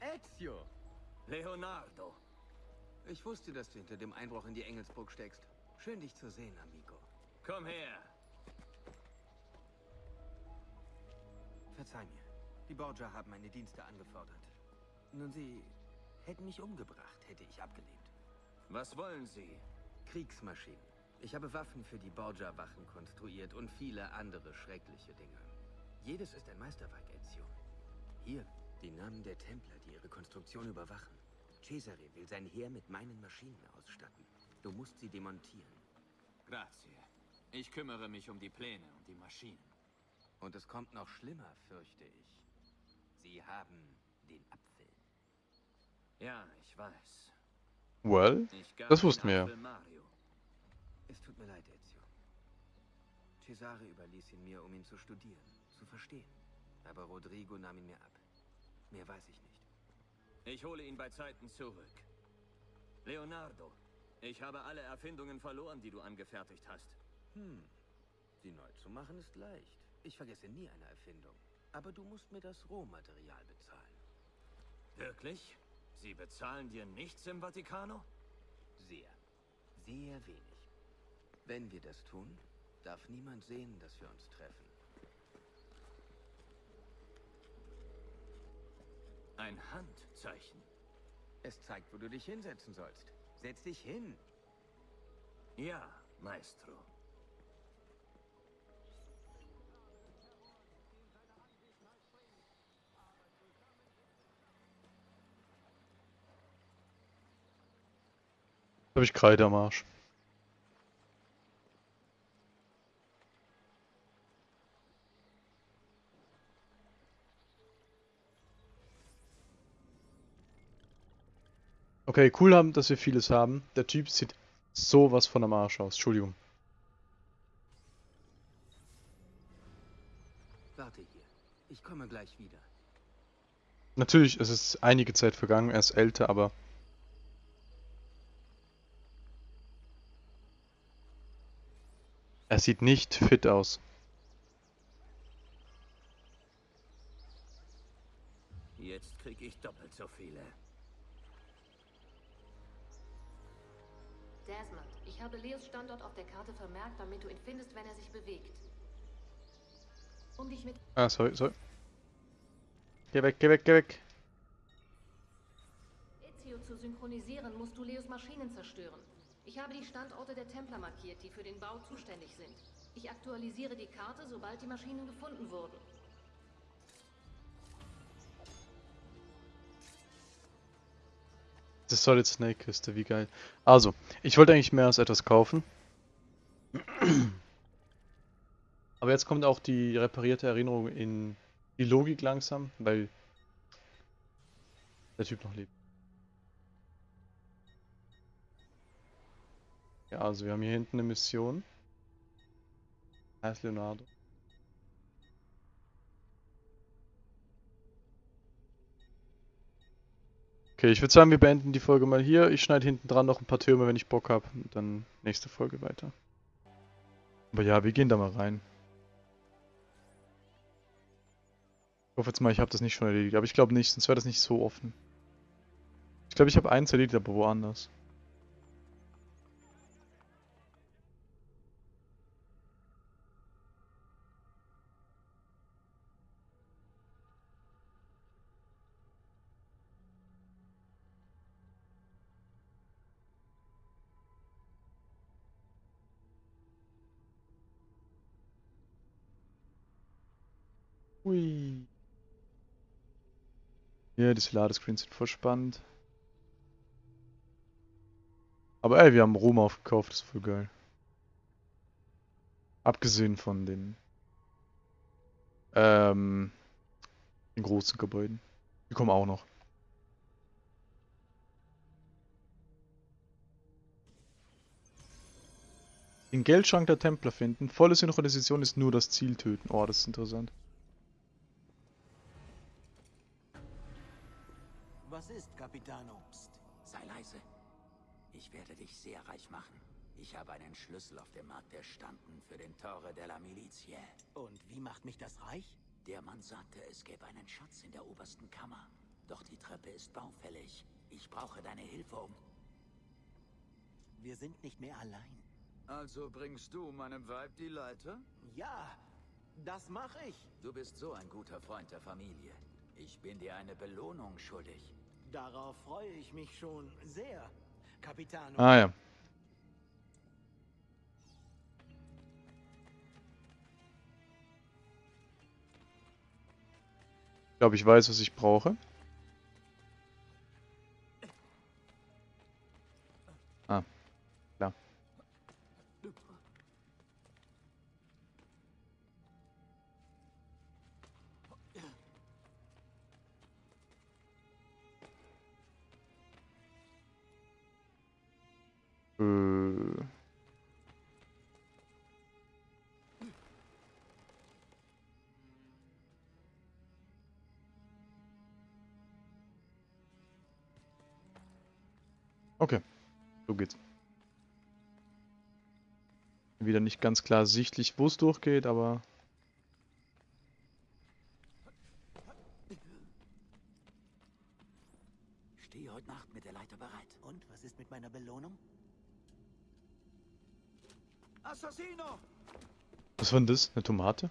Speaker 10: Ezio!
Speaker 4: Leonardo.
Speaker 10: Ich wusste, dass du hinter dem Einbruch in die Engelsburg steckst. Schön, dich zu sehen, amigo.
Speaker 4: Komm her.
Speaker 10: Verzeih mir. Die Borgia haben meine Dienste angefordert. Nun, sie hätten mich umgebracht, hätte ich abgelehnt.
Speaker 4: Was wollen Sie?
Speaker 10: Kriegsmaschinen. Ich habe Waffen für die Borgia-Wachen konstruiert und viele andere schreckliche Dinge. Jedes ist ein Meisterwerk, Ezio. Hier, die Namen der Templer, die ihre Konstruktion überwachen. Cesare will sein Heer mit meinen Maschinen ausstatten. Du musst sie demontieren.
Speaker 4: Grazie. Ich kümmere mich um die Pläne und die Maschinen.
Speaker 10: Und es kommt noch schlimmer, fürchte ich. Sie haben den Apfel.
Speaker 4: Ja, ich weiß.
Speaker 1: Well,
Speaker 4: Ich
Speaker 1: Das wussten wir.
Speaker 10: Es tut mir leid, Ezio. Cesare überließ ihn mir, um ihn zu studieren, zu verstehen. Aber Rodrigo nahm ihn mir ab. Mehr weiß ich nicht.
Speaker 4: Ich hole ihn bei Zeiten zurück. Leonardo, ich habe alle Erfindungen verloren, die du angefertigt hast.
Speaker 10: Hm. Sie neu zu machen ist leicht. Ich vergesse nie eine Erfindung. Aber du musst mir das Rohmaterial bezahlen.
Speaker 4: Wirklich? Sie bezahlen dir nichts im Vatikano?
Speaker 10: Sehr. Sehr wenig. Wenn wir das tun, darf niemand sehen, dass wir uns treffen.
Speaker 4: Ein Handzeichen.
Speaker 10: Es zeigt, wo du dich hinsetzen sollst. Setz dich hin.
Speaker 4: Ja, Maestro.
Speaker 1: habe ich Kreide am Arsch. Okay, cool haben, dass wir vieles haben. Der Typ sieht sowas von am Arsch aus. Entschuldigung.
Speaker 10: Warte hier. Ich komme gleich wieder.
Speaker 1: Natürlich, es ist einige Zeit vergangen, er ist älter, aber er sieht nicht fit aus.
Speaker 4: Jetzt krieg ich doppelt so viele.
Speaker 11: Habe Leos Standort auf der Karte vermerkt, damit du ihn findest, wenn er sich bewegt. Um dich mit
Speaker 1: Ah, sorry, sorry. Geh weg, geh weg, geh weg.
Speaker 11: Ezio zu synchronisieren, musst du Leos Maschinen zerstören. Ich habe die Standorte der Templer markiert, die für den Bau zuständig sind. Ich aktualisiere die Karte, sobald die Maschinen gefunden wurden.
Speaker 1: Das Solid Snake Kiste, wie geil. Also, ich wollte eigentlich mehr als etwas kaufen. Aber jetzt kommt auch die reparierte Erinnerung in die Logik langsam, weil der Typ noch lebt. Ja, also wir haben hier hinten eine Mission. Heißt Leonardo. Okay, ich würde sagen, wir beenden die Folge mal hier. Ich schneide hinten dran noch ein paar Türme, wenn ich Bock habe. Und dann nächste Folge weiter. Aber ja, wir gehen da mal rein. Ich hoffe jetzt mal, ich habe das nicht schon erledigt. Aber ich glaube nicht, sonst wäre das nicht so offen. Ich glaube, ich habe eins erledigt, aber woanders. Hui. Ja, diese Ladescreens sind voll spannend. Aber ey, wir haben Rom aufgekauft, das ist voll geil. Abgesehen von den, ähm, den großen Gebäuden. Die kommen auch noch. Den Geldschrank der Templer finden. Volle Synchronisation ist nur das Ziel töten. Oh, das ist interessant.
Speaker 9: Capitano?
Speaker 12: Psst, sei leise. Ich werde dich sehr reich machen. Ich habe einen Schlüssel auf dem Markt erstanden für den Torre della Milizie.
Speaker 9: Und wie macht mich das reich?
Speaker 12: Der Mann sagte, es gäbe einen Schatz in der obersten Kammer. Doch die Treppe ist baufällig. Ich brauche deine Hilfe, um...
Speaker 9: Wir sind nicht mehr allein.
Speaker 13: Also bringst du meinem Weib die Leiter?
Speaker 9: Ja, das mache ich.
Speaker 12: Du bist so ein guter Freund der Familie. Ich bin dir eine Belohnung schuldig.
Speaker 9: Darauf freue ich mich schon sehr, Capitano.
Speaker 1: Ah ja. Ich glaube, ich weiß, was ich brauche. Äh. Okay, so geht's. Wieder nicht ganz klar sichtlich, wo es durchgeht, aber
Speaker 12: Stehe heute Nacht mit der Leiter bereit.
Speaker 5: Und was ist mit meiner Belohnung?
Speaker 9: Assassino!
Speaker 1: was war denn das? Eine Tomate?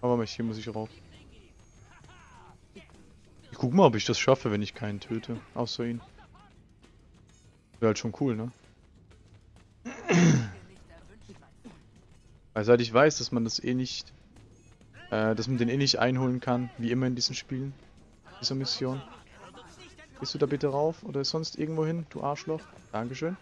Speaker 1: Aber hier muss ich rauf. Ich guck mal, ob ich das schaffe, wenn ich keinen töte. Außer ihn. Wäre halt schon cool, ne? Weil seit ich weiß, dass man das eh nicht... Äh, dass man den eh nicht einholen kann, wie immer in diesen Spielen. Dieser Mission. Gehst du da bitte rauf oder sonst irgendwo hin, du Arschloch? Dankeschön.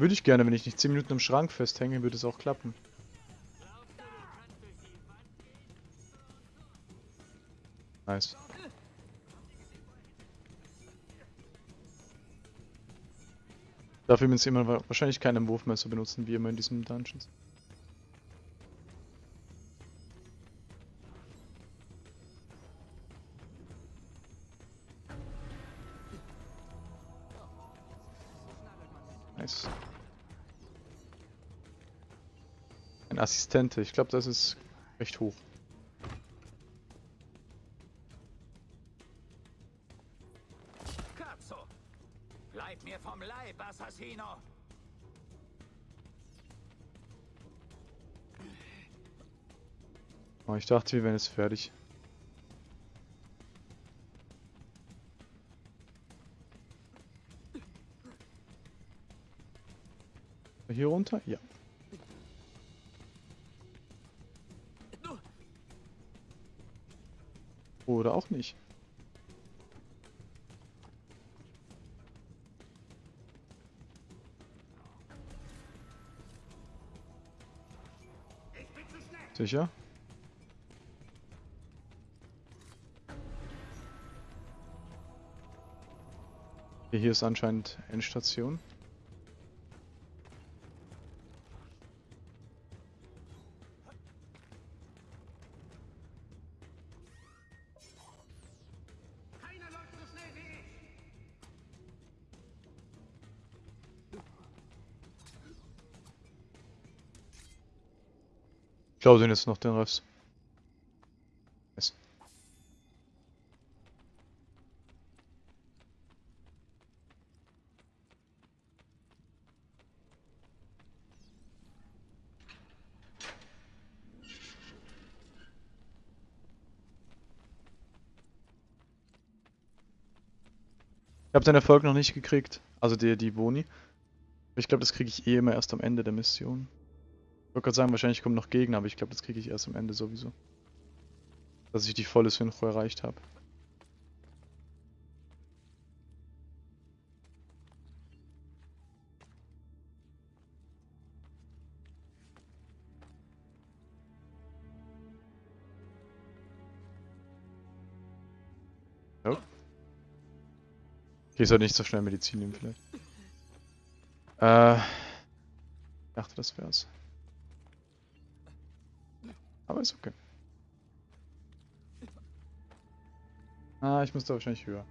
Speaker 1: Würde ich gerne, wenn ich nicht 10 Minuten im Schrank festhänge, würde es auch klappen. Nice. Dafür müssen wir wahrscheinlich keine Wurfmesser benutzen, wie immer in diesen Dungeons. Assistente, ich glaube, das ist recht hoch.
Speaker 12: Katzo! Bleib mir vom Leib, Assassino!
Speaker 1: Oh, ich dachte, wir wären jetzt fertig. Hier runter? Ja. Nicht. Sicher? Hier ist anscheinend Endstation. Glaube den jetzt noch den. Yes. Ich habe den Erfolg noch nicht gekriegt, also die, die Boni. Ich glaube, das kriege ich eh immer erst am Ende der Mission. Ich wollte gerade sagen, wahrscheinlich kommen noch Gegner, aber ich glaube, das kriege ich erst am Ende sowieso. Dass ich die volle Synchro erreicht habe. Oh. Okay, ich sollte nicht so schnell Medizin nehmen vielleicht. Äh, ich dachte, das wär's. Aber ist okay. Ah, ich muss da wahrscheinlich höher.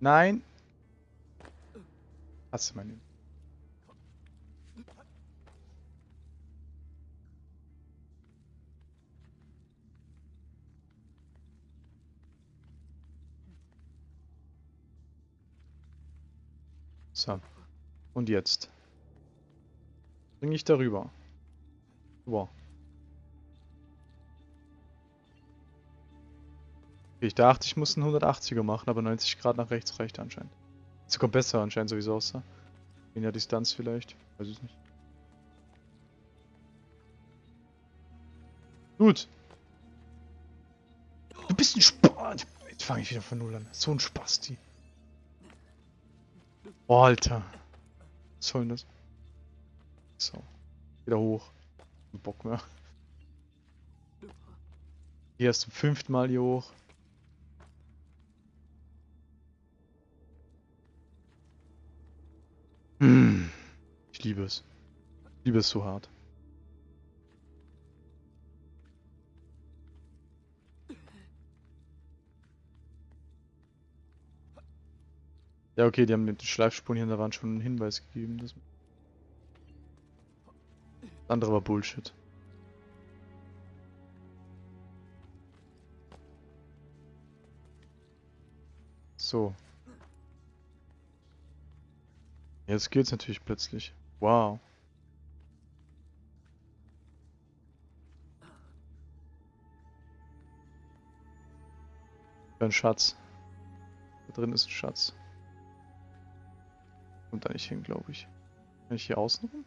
Speaker 1: Nein. Hast du ihn. So. Und jetzt? Bring ich darüber. Wow. Ich dachte, ich muss einen 180er machen, aber 90 Grad nach rechts reicht anscheinend. Sogar besser anscheinend sowieso aussah. In der Distanz vielleicht. Weiß ich nicht. Gut. Du bist ein Spaß. Jetzt fange ich wieder von Null an. So ein Spasti. Oh, Alter. Was soll denn das? So. Wieder hoch. Bock mehr. Hier erst zum fünften Mal hier hoch. Ich liebe es. Ich liebe es so hart. Ja, okay, die haben mit den Schleifspuren hier in der Wand schon einen Hinweis gegeben. Das andere war Bullshit. So. Jetzt geht's natürlich plötzlich. Wow. Ein Schatz. Da drin ist ein Schatz. Kommt da nicht hin, glaube ich. Kann ich hier außen rum?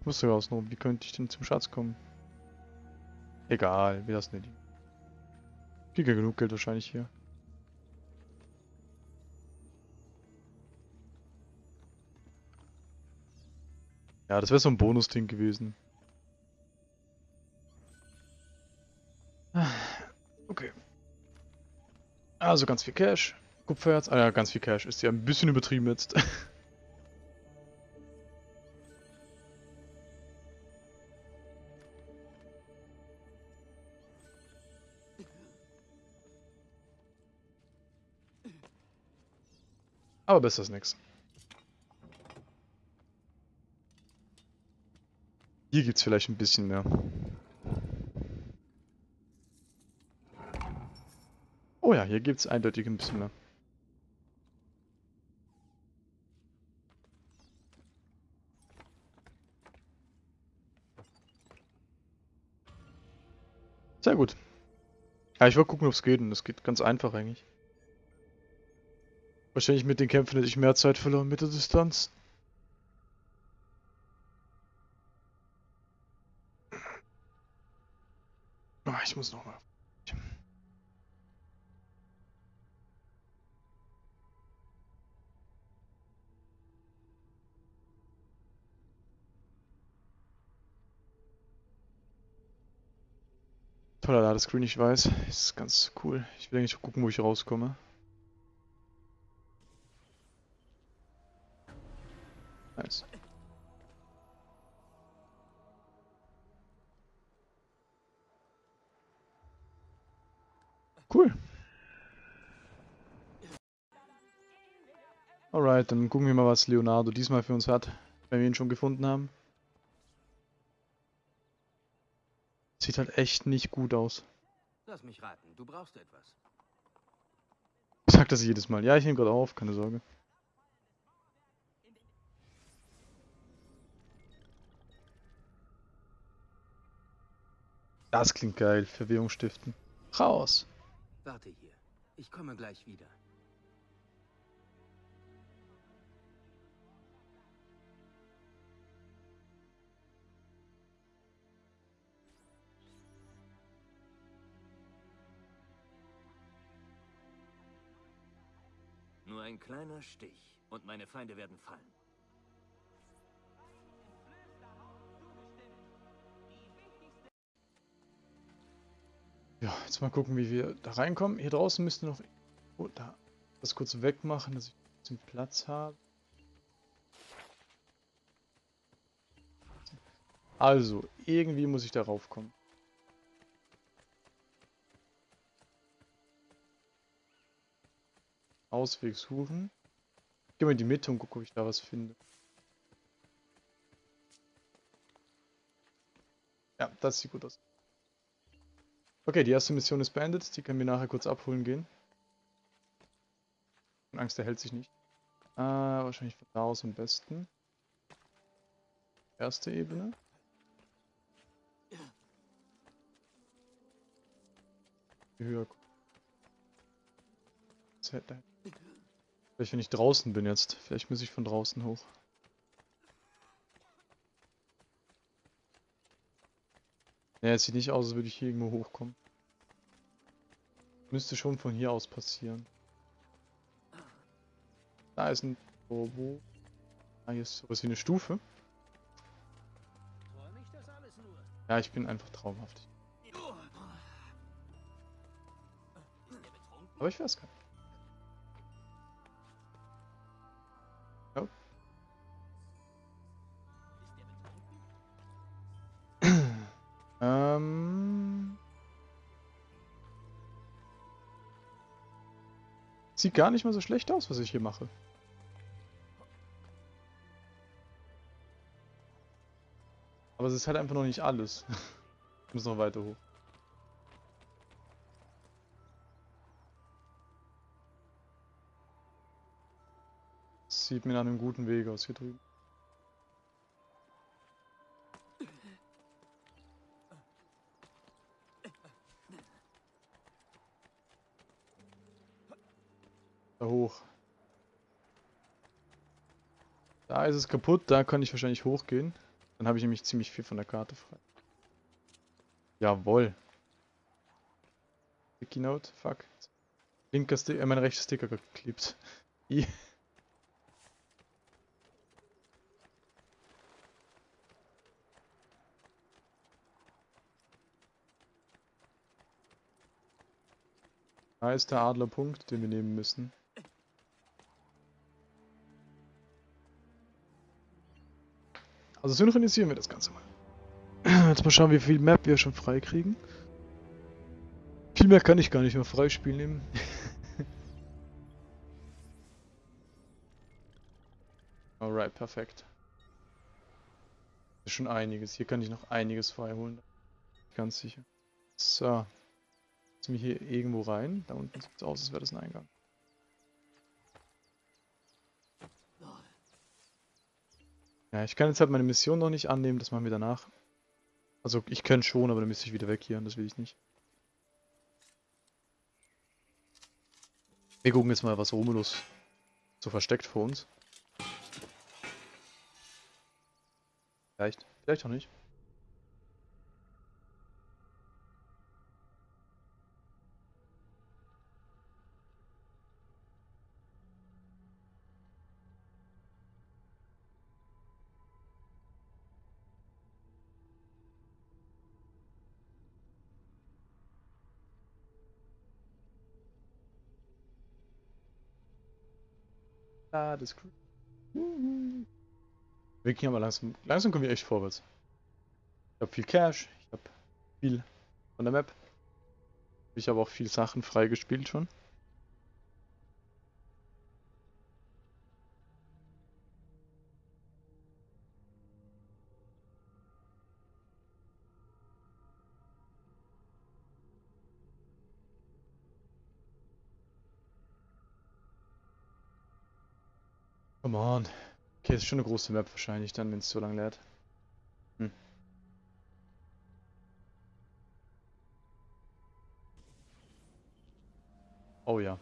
Speaker 1: Ich muss sogar außen rum. Wie könnte ich denn zum Schatz kommen? Egal, wir lassen den. Kriege genug Geld wahrscheinlich hier. Ja, das wäre so ein Bonus-Ding gewesen. Okay. Also ganz viel Cash. Kupfererz. Ah ja, ganz viel Cash. Ist ja ein bisschen übertrieben jetzt. Aber besser als nichts. Hier gibt es vielleicht ein bisschen mehr. Oh ja, hier gibt es eindeutig ein bisschen mehr. Sehr gut. Ja, ich wollte gucken, ob es geht und das geht ganz einfach eigentlich. Wahrscheinlich mit den Kämpfen hätte ich mehr Zeit verloren mit der Distanz. Ich muss noch mal. Toller Ladescreen, ich weiß. Ist ganz cool. Ich will eigentlich gucken, wo ich rauskomme. Nice. Cool. Alright, dann gucken wir mal, was Leonardo diesmal für uns hat, wenn wir ihn schon gefunden haben. Sieht halt echt nicht gut aus.
Speaker 10: Lass mich raten, du brauchst etwas.
Speaker 1: Ich sag das jedes Mal. Ja, ich nehme gerade auf, keine Sorge. Das klingt geil. Verwirrung stiften. Raus.
Speaker 10: Warte hier. Ich komme gleich wieder.
Speaker 4: Nur ein kleiner Stich und meine Feinde werden fallen.
Speaker 1: Ja, jetzt mal gucken, wie wir da reinkommen. Hier draußen müsste noch... Oh, da. Das kurz wegmachen, dass ich ein bisschen Platz habe. Also, irgendwie muss ich darauf kommen. Ausweg suchen. Ich gehe mal in die Mitte und gucke, ob ich da was finde. Ja, das sieht gut aus. Okay, die erste Mission ist beendet. Die können wir nachher kurz abholen gehen. Angst, der hält sich nicht. Äh, wahrscheinlich von da aus am besten. Erste Ebene. Höher. Vielleicht wenn ich draußen bin jetzt. Vielleicht muss ich von draußen hoch. Ja, es sieht nicht aus, als würde ich hier irgendwo hochkommen. Müsste schon von hier aus passieren. Da ist ein Turbo. Ah, hier ist sowas wie eine Stufe. Ja, ich bin einfach traumhaft. Aber ich weiß gar Sieht gar nicht mal so schlecht aus, was ich hier mache. Aber es ist halt einfach noch nicht alles. ich muss noch weiter hoch. sieht mir nach einem guten Weg aus hier drüben. Hoch. Da ist es kaputt, da kann ich wahrscheinlich hochgehen. Dann habe ich nämlich ziemlich viel von der Karte frei. Jawoll. Sticky Note, fuck. Linker Sticker, äh, mein rechter Sticker geklebt. Da ist der Adlerpunkt, den wir nehmen müssen. Also synchronisieren wir das Ganze mal. Jetzt mal schauen, wie viel Map wir schon frei kriegen. Viel mehr kann ich gar nicht mehr freispielen nehmen. Alright, perfekt. Ist schon einiges. Hier kann ich noch einiges freiholen. Ganz sicher. So. Ziehen wir hier irgendwo rein. Da unten sieht es aus, als wäre das ein Eingang. Ja, ich kann jetzt halt meine Mission noch nicht annehmen, das machen wir danach. Also ich könnte schon, aber dann müsste ich wieder weg hier und das will ich nicht. Wir gucken jetzt mal, was Romulus so versteckt vor uns. Vielleicht, vielleicht auch nicht. Das ist cool. Wir gehen aber langsam. Langsam kommen wir echt vorwärts. Ich habe viel Cash, ich habe viel von der Map. Ich habe auch viel Sachen freigespielt schon. Come on. Okay, ist schon eine große Map wahrscheinlich dann, wenn es so lange lädt. Hm. Oh ja.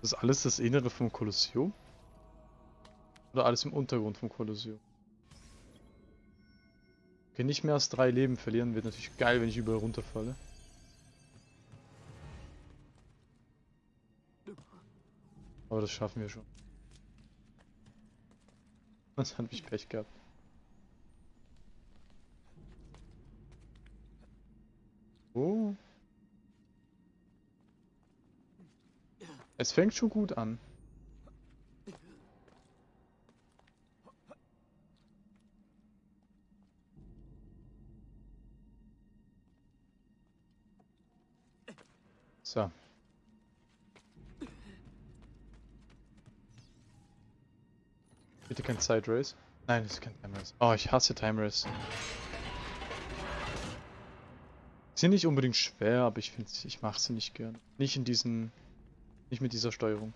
Speaker 1: Das ist alles das Innere vom Kolosseum? Oder alles im Untergrund vom Kolosseum? Okay, nicht mehr als drei Leben verlieren wird natürlich geil, wenn ich überall runterfalle. Aber das schaffen wir schon. Was hat mich Pech gehabt. Oh. Es fängt schon gut an. So. Bitte kein Side Race. Nein, das ist kein Time Race. Oh, ich hasse Time Race. Sind nicht unbedingt schwer, aber ich finde ich mache sie nicht gern. Nicht in diesen Nicht mit dieser Steuerung.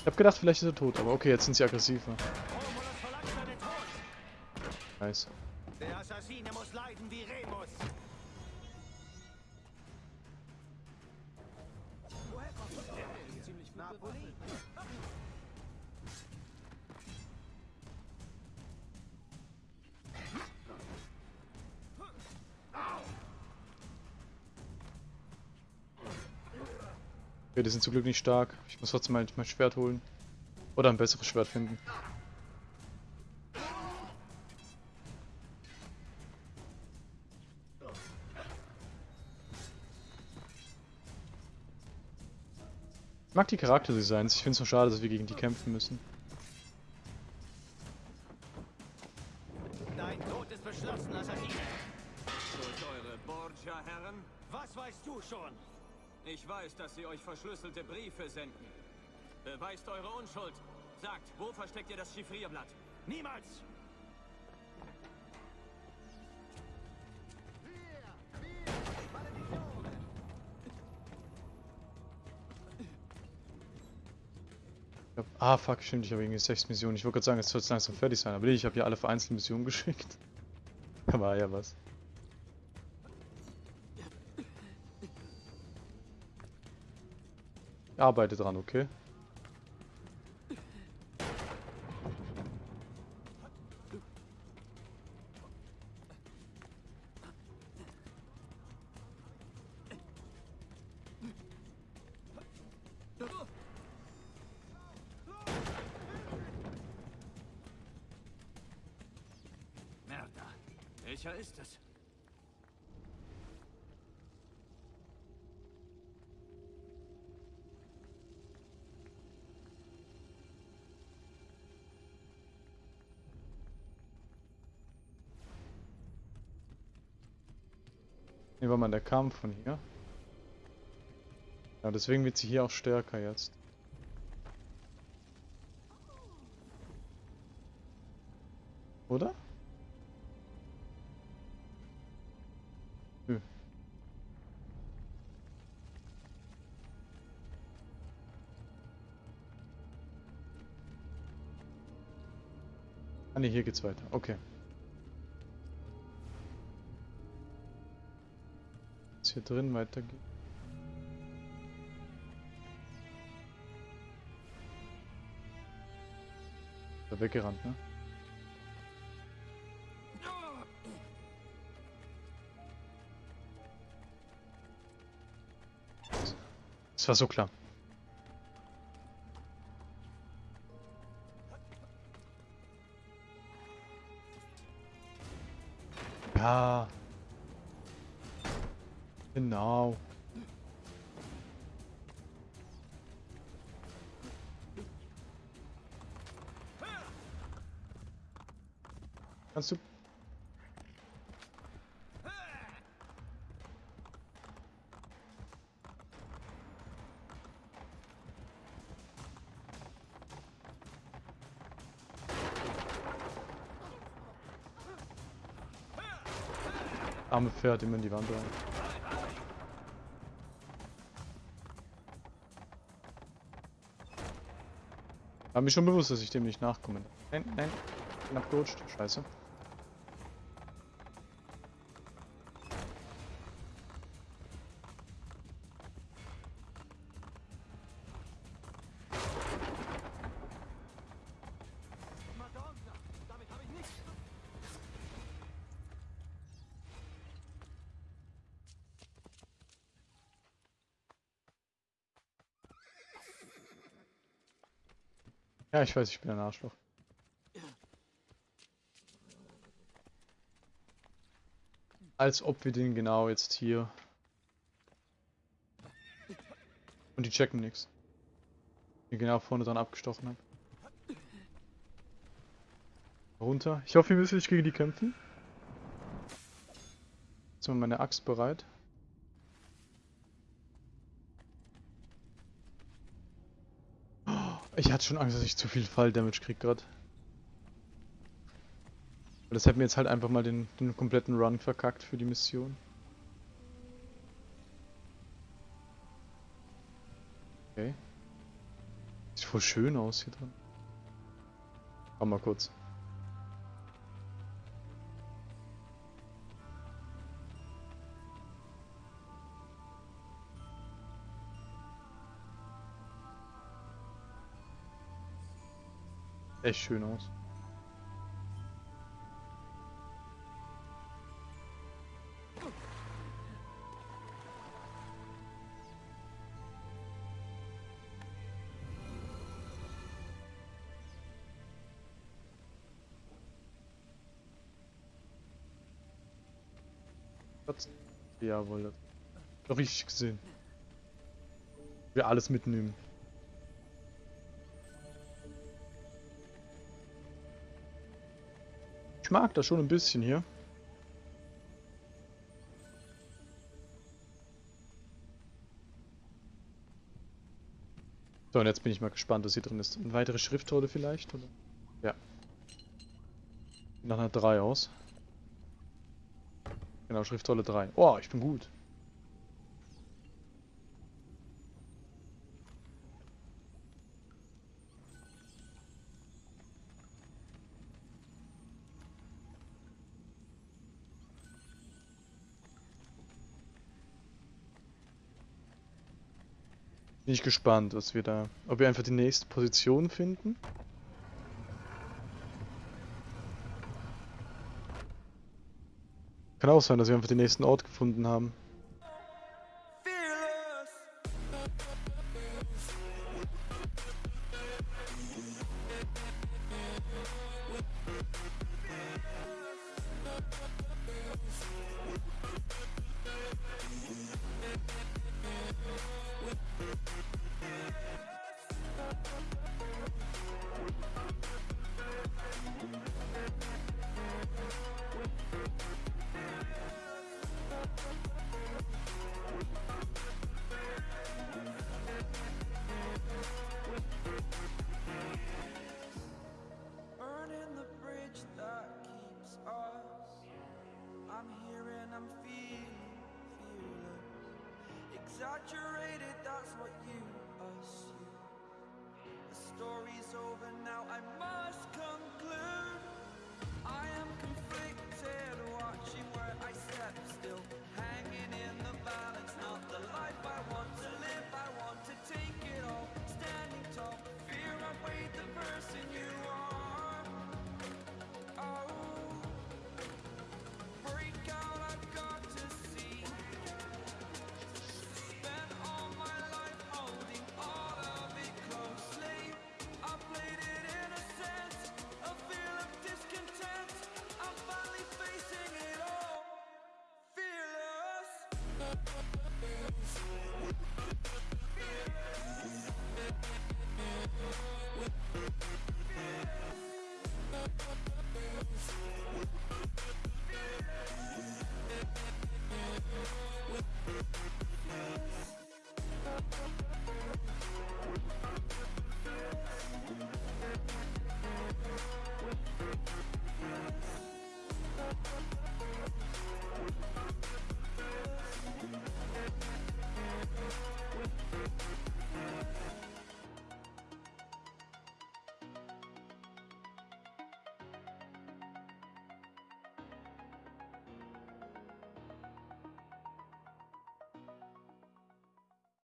Speaker 1: Ich hab gedacht, vielleicht ist er tot, aber okay, jetzt sind sie aggressiver. Nice.
Speaker 9: Assassine muss leiden wie Remus. Woher kommt der? Ziemlich Napoli.
Speaker 1: Okay, die sind zum Glück nicht stark. Ich muss trotzdem mal mein Schwert holen. Oder ein besseres Schwert finden. Mag die Charakterdesigns. Ich finde es nur schade, dass wir gegen die kämpfen müssen.
Speaker 9: Dein Tod ist beschlossen, Assassine.
Speaker 4: Durch eure Borgia-Herren?
Speaker 9: Was weißt du schon?
Speaker 4: Ich weiß, dass sie euch verschlüsselte Briefe senden. Beweist eure Unschuld. Sagt, wo versteckt ihr das Chiffrierblatt?
Speaker 9: Niemals!
Speaker 1: Ah, fuck, stimmt, ich habe irgendwie sechs Missionen. Ich wollte gerade sagen, es soll jetzt langsam fertig sein, aber nee, ich habe hier alle vereinzelten Missionen geschickt. Da war ja was. Arbeite dran, okay? Hier war mal der Kampf von hier. Ja, deswegen wird sie hier auch stärker jetzt. Oder? Nö. Ah ne, hier geht's weiter. Okay. Hier drin weitergeht. Da weggerannt, ne? Das war so klar. Pferd immer in die Wand rein. War mir schon bewusst, dass ich dem nicht nachkomme. Nein, nein. Bin abgerutscht. Scheiße. Ja, ich weiß, ich bin ein Arschloch. Als ob wir den genau jetzt hier... Und die checken nichts. Die genau vorne dran abgestochen habe. Runter. Ich hoffe, wir müssen nicht gegen die kämpfen. Jetzt mal meine Axt bereit. Ich hatte schon Angst, dass ich zu viel Fall-Damage krieg gerade. Das hätte mir jetzt halt einfach mal den, den kompletten Run verkackt für die Mission. Okay. Sieht voll schön aus hier drin. Komm mal kurz. Echt schön aus. Jawohl. Doch richtig gesehen. Wir alles mitnehmen. Ich mag das schon ein bisschen hier. So, und jetzt bin ich mal gespannt, was hier drin ist. Eine weitere Schriftrolle vielleicht? Oder? Ja. Nach einer 3 aus. Genau, Schriftrolle 3. Oh, ich bin gut. Ich gespannt, was wir da... Ob wir einfach die nächste Position finden. Kann auch sein, dass wir einfach den nächsten Ort gefunden haben.